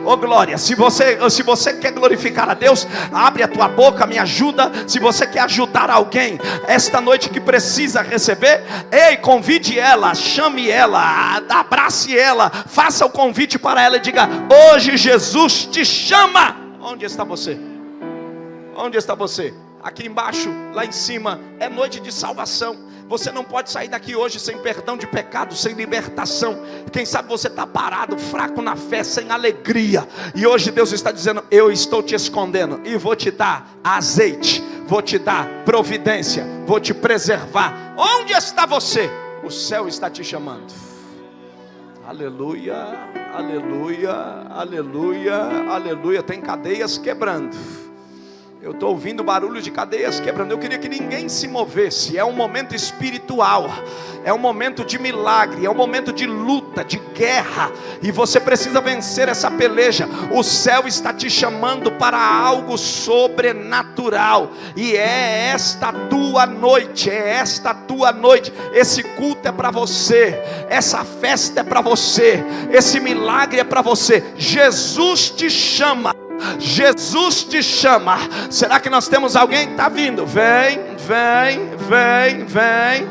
oh glória. Se você, se você quer glorificar a Deus, abre a tua boca, me ajuda. Se você quer ajudar alguém esta noite que precisa receber, ei, convide ela, chame ela, abrace ela, faça o convite para ela e diga: Hoje Jesus te chama. Onde está você? Onde está você? aqui embaixo, lá em cima, é noite de salvação. Você não pode sair daqui hoje sem perdão de pecado, sem libertação. Quem sabe você está parado, fraco na fé, sem alegria. E hoje Deus está dizendo: Eu estou te escondendo e vou te dar azeite, vou te dar providência, vou te preservar. Onde está você? O céu está te chamando. Aleluia, aleluia, aleluia, aleluia. Tem cadeias quebrando. Eu estou ouvindo barulho de cadeias quebrando. Eu queria que ninguém se movesse. É um momento espiritual. É um momento de milagre. É um momento de luta, de guerra. E você precisa vencer essa peleja. O céu está te chamando para algo sobrenatural. E é esta tua noite. É esta tua noite. Esse culto é para você. Essa festa é para você. Esse milagre é para você. Jesus te chama. Jesus te chama. Será que nós temos alguém está vindo? Vem, vem, vem, vem,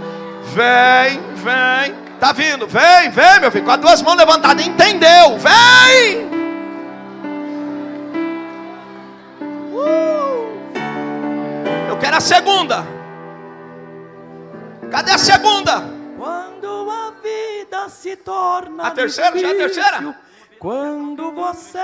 vem, vem. Está vindo, vem, vem, meu filho, com as duas mãos levantadas. Entendeu? Vem. Uh. Eu quero a segunda. Cadê a segunda? Quando a vida se torna A terceira? Já é a terceira? Quando você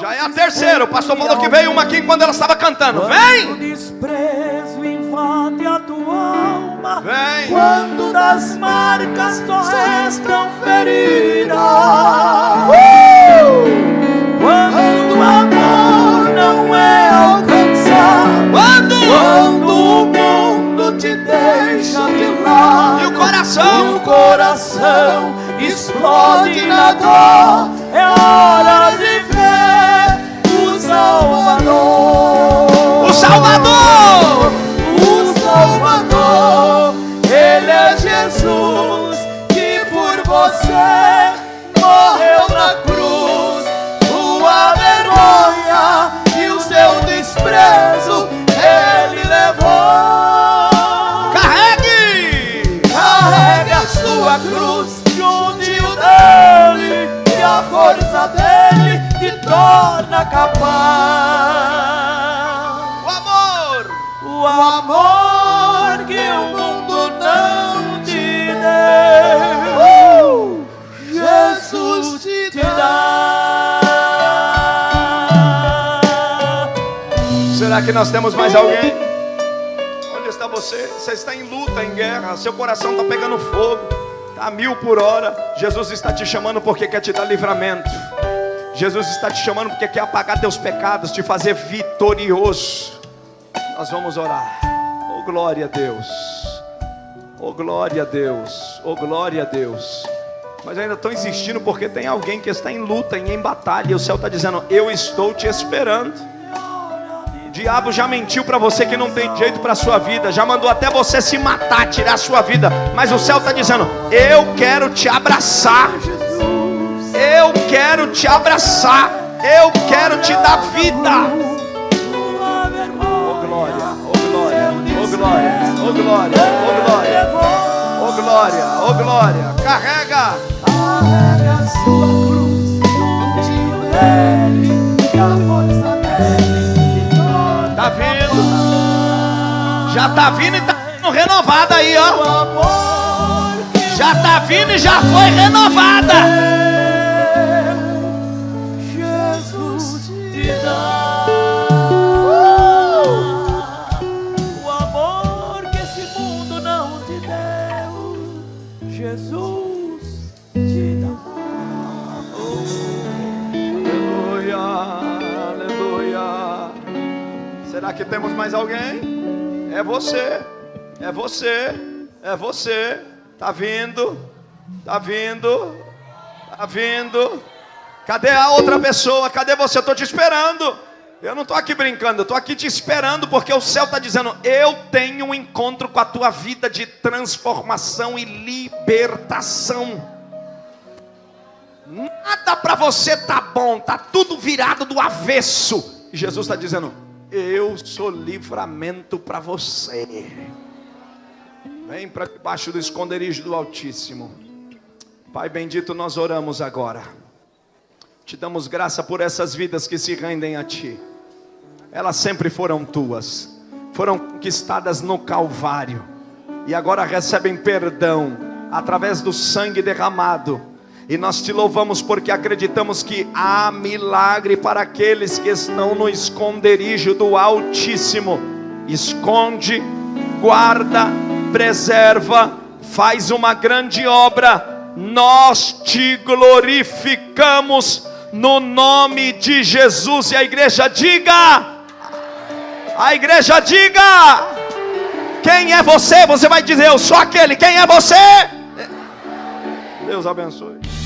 Já é a terceira. O pastor falou que veio uma aqui quando ela estava cantando. Vem. o desprezo invade a tua alma. Vem. Quando das marcas só restam feridas. Quando o amor não é alcançado. Quando? Quando o mundo te deixa de lado. E o coração? E o coração explode na dor. É hora de ver o Salvador. O Salvador. Será que nós temos mais alguém? Onde está você? Você está em luta, em guerra. Seu coração está pegando fogo. Está a mil por hora. Jesus está te chamando porque quer te dar livramento. Jesus está te chamando porque quer apagar teus pecados, te fazer vitorioso. Nós vamos orar. Oh glória a Deus. Oh glória a Deus. Oh glória a Deus. Mas ainda estão insistindo porque tem alguém que está em luta, em batalha. E o céu está dizendo: Eu estou te esperando. O diabo já mentiu para você que não tem jeito para sua vida, já mandou até você se matar, tirar a sua vida. Mas o céu está dizendo: Eu quero te abraçar. Eu quero te abraçar. Eu quero te dar vida. Oh glória, oh glória, oh glória, oh glória, oh glória, oh glória, oh glória. Carrega. Carrega sua cruz juntinho dele e a força dele Já tá vindo e tá sendo renovada aí, ó. O amor que Já tá vindo e já foi renovada. Jesus te dá. O amor que esse mundo não te deu, Jesus te dá. Aleluia, aleluia. Será que temos mais alguém? É você, é você, é você. Tá vindo, tá vindo, tá vindo. Cadê a outra pessoa? Cadê você? Eu tô te esperando. Eu não tô aqui brincando, eu tô aqui te esperando porque o céu está dizendo: eu tenho um encontro com a tua vida de transformação e libertação. Nada para você tá bom, tá tudo virado do avesso. E Jesus está dizendo: Eu sou livramento para você. Vem para debaixo do esconderijo do Altíssimo. Pai bendito, nós oramos agora. Te damos graça por essas vidas que se rendem a Ti. Elas sempre foram tuas, foram conquistadas no Calvário e agora recebem perdão através do sangue derramado. E nós te louvamos porque acreditamos que há milagre para aqueles que estão no esconderijo do Altíssimo. Esconde, guarda, preserva, faz uma grande obra. Nós te glorificamos no nome de Jesus. E a igreja diga: A igreja diga: Quem é você? Você vai dizer: Eu sou aquele. Quem é você? Deus abençoe.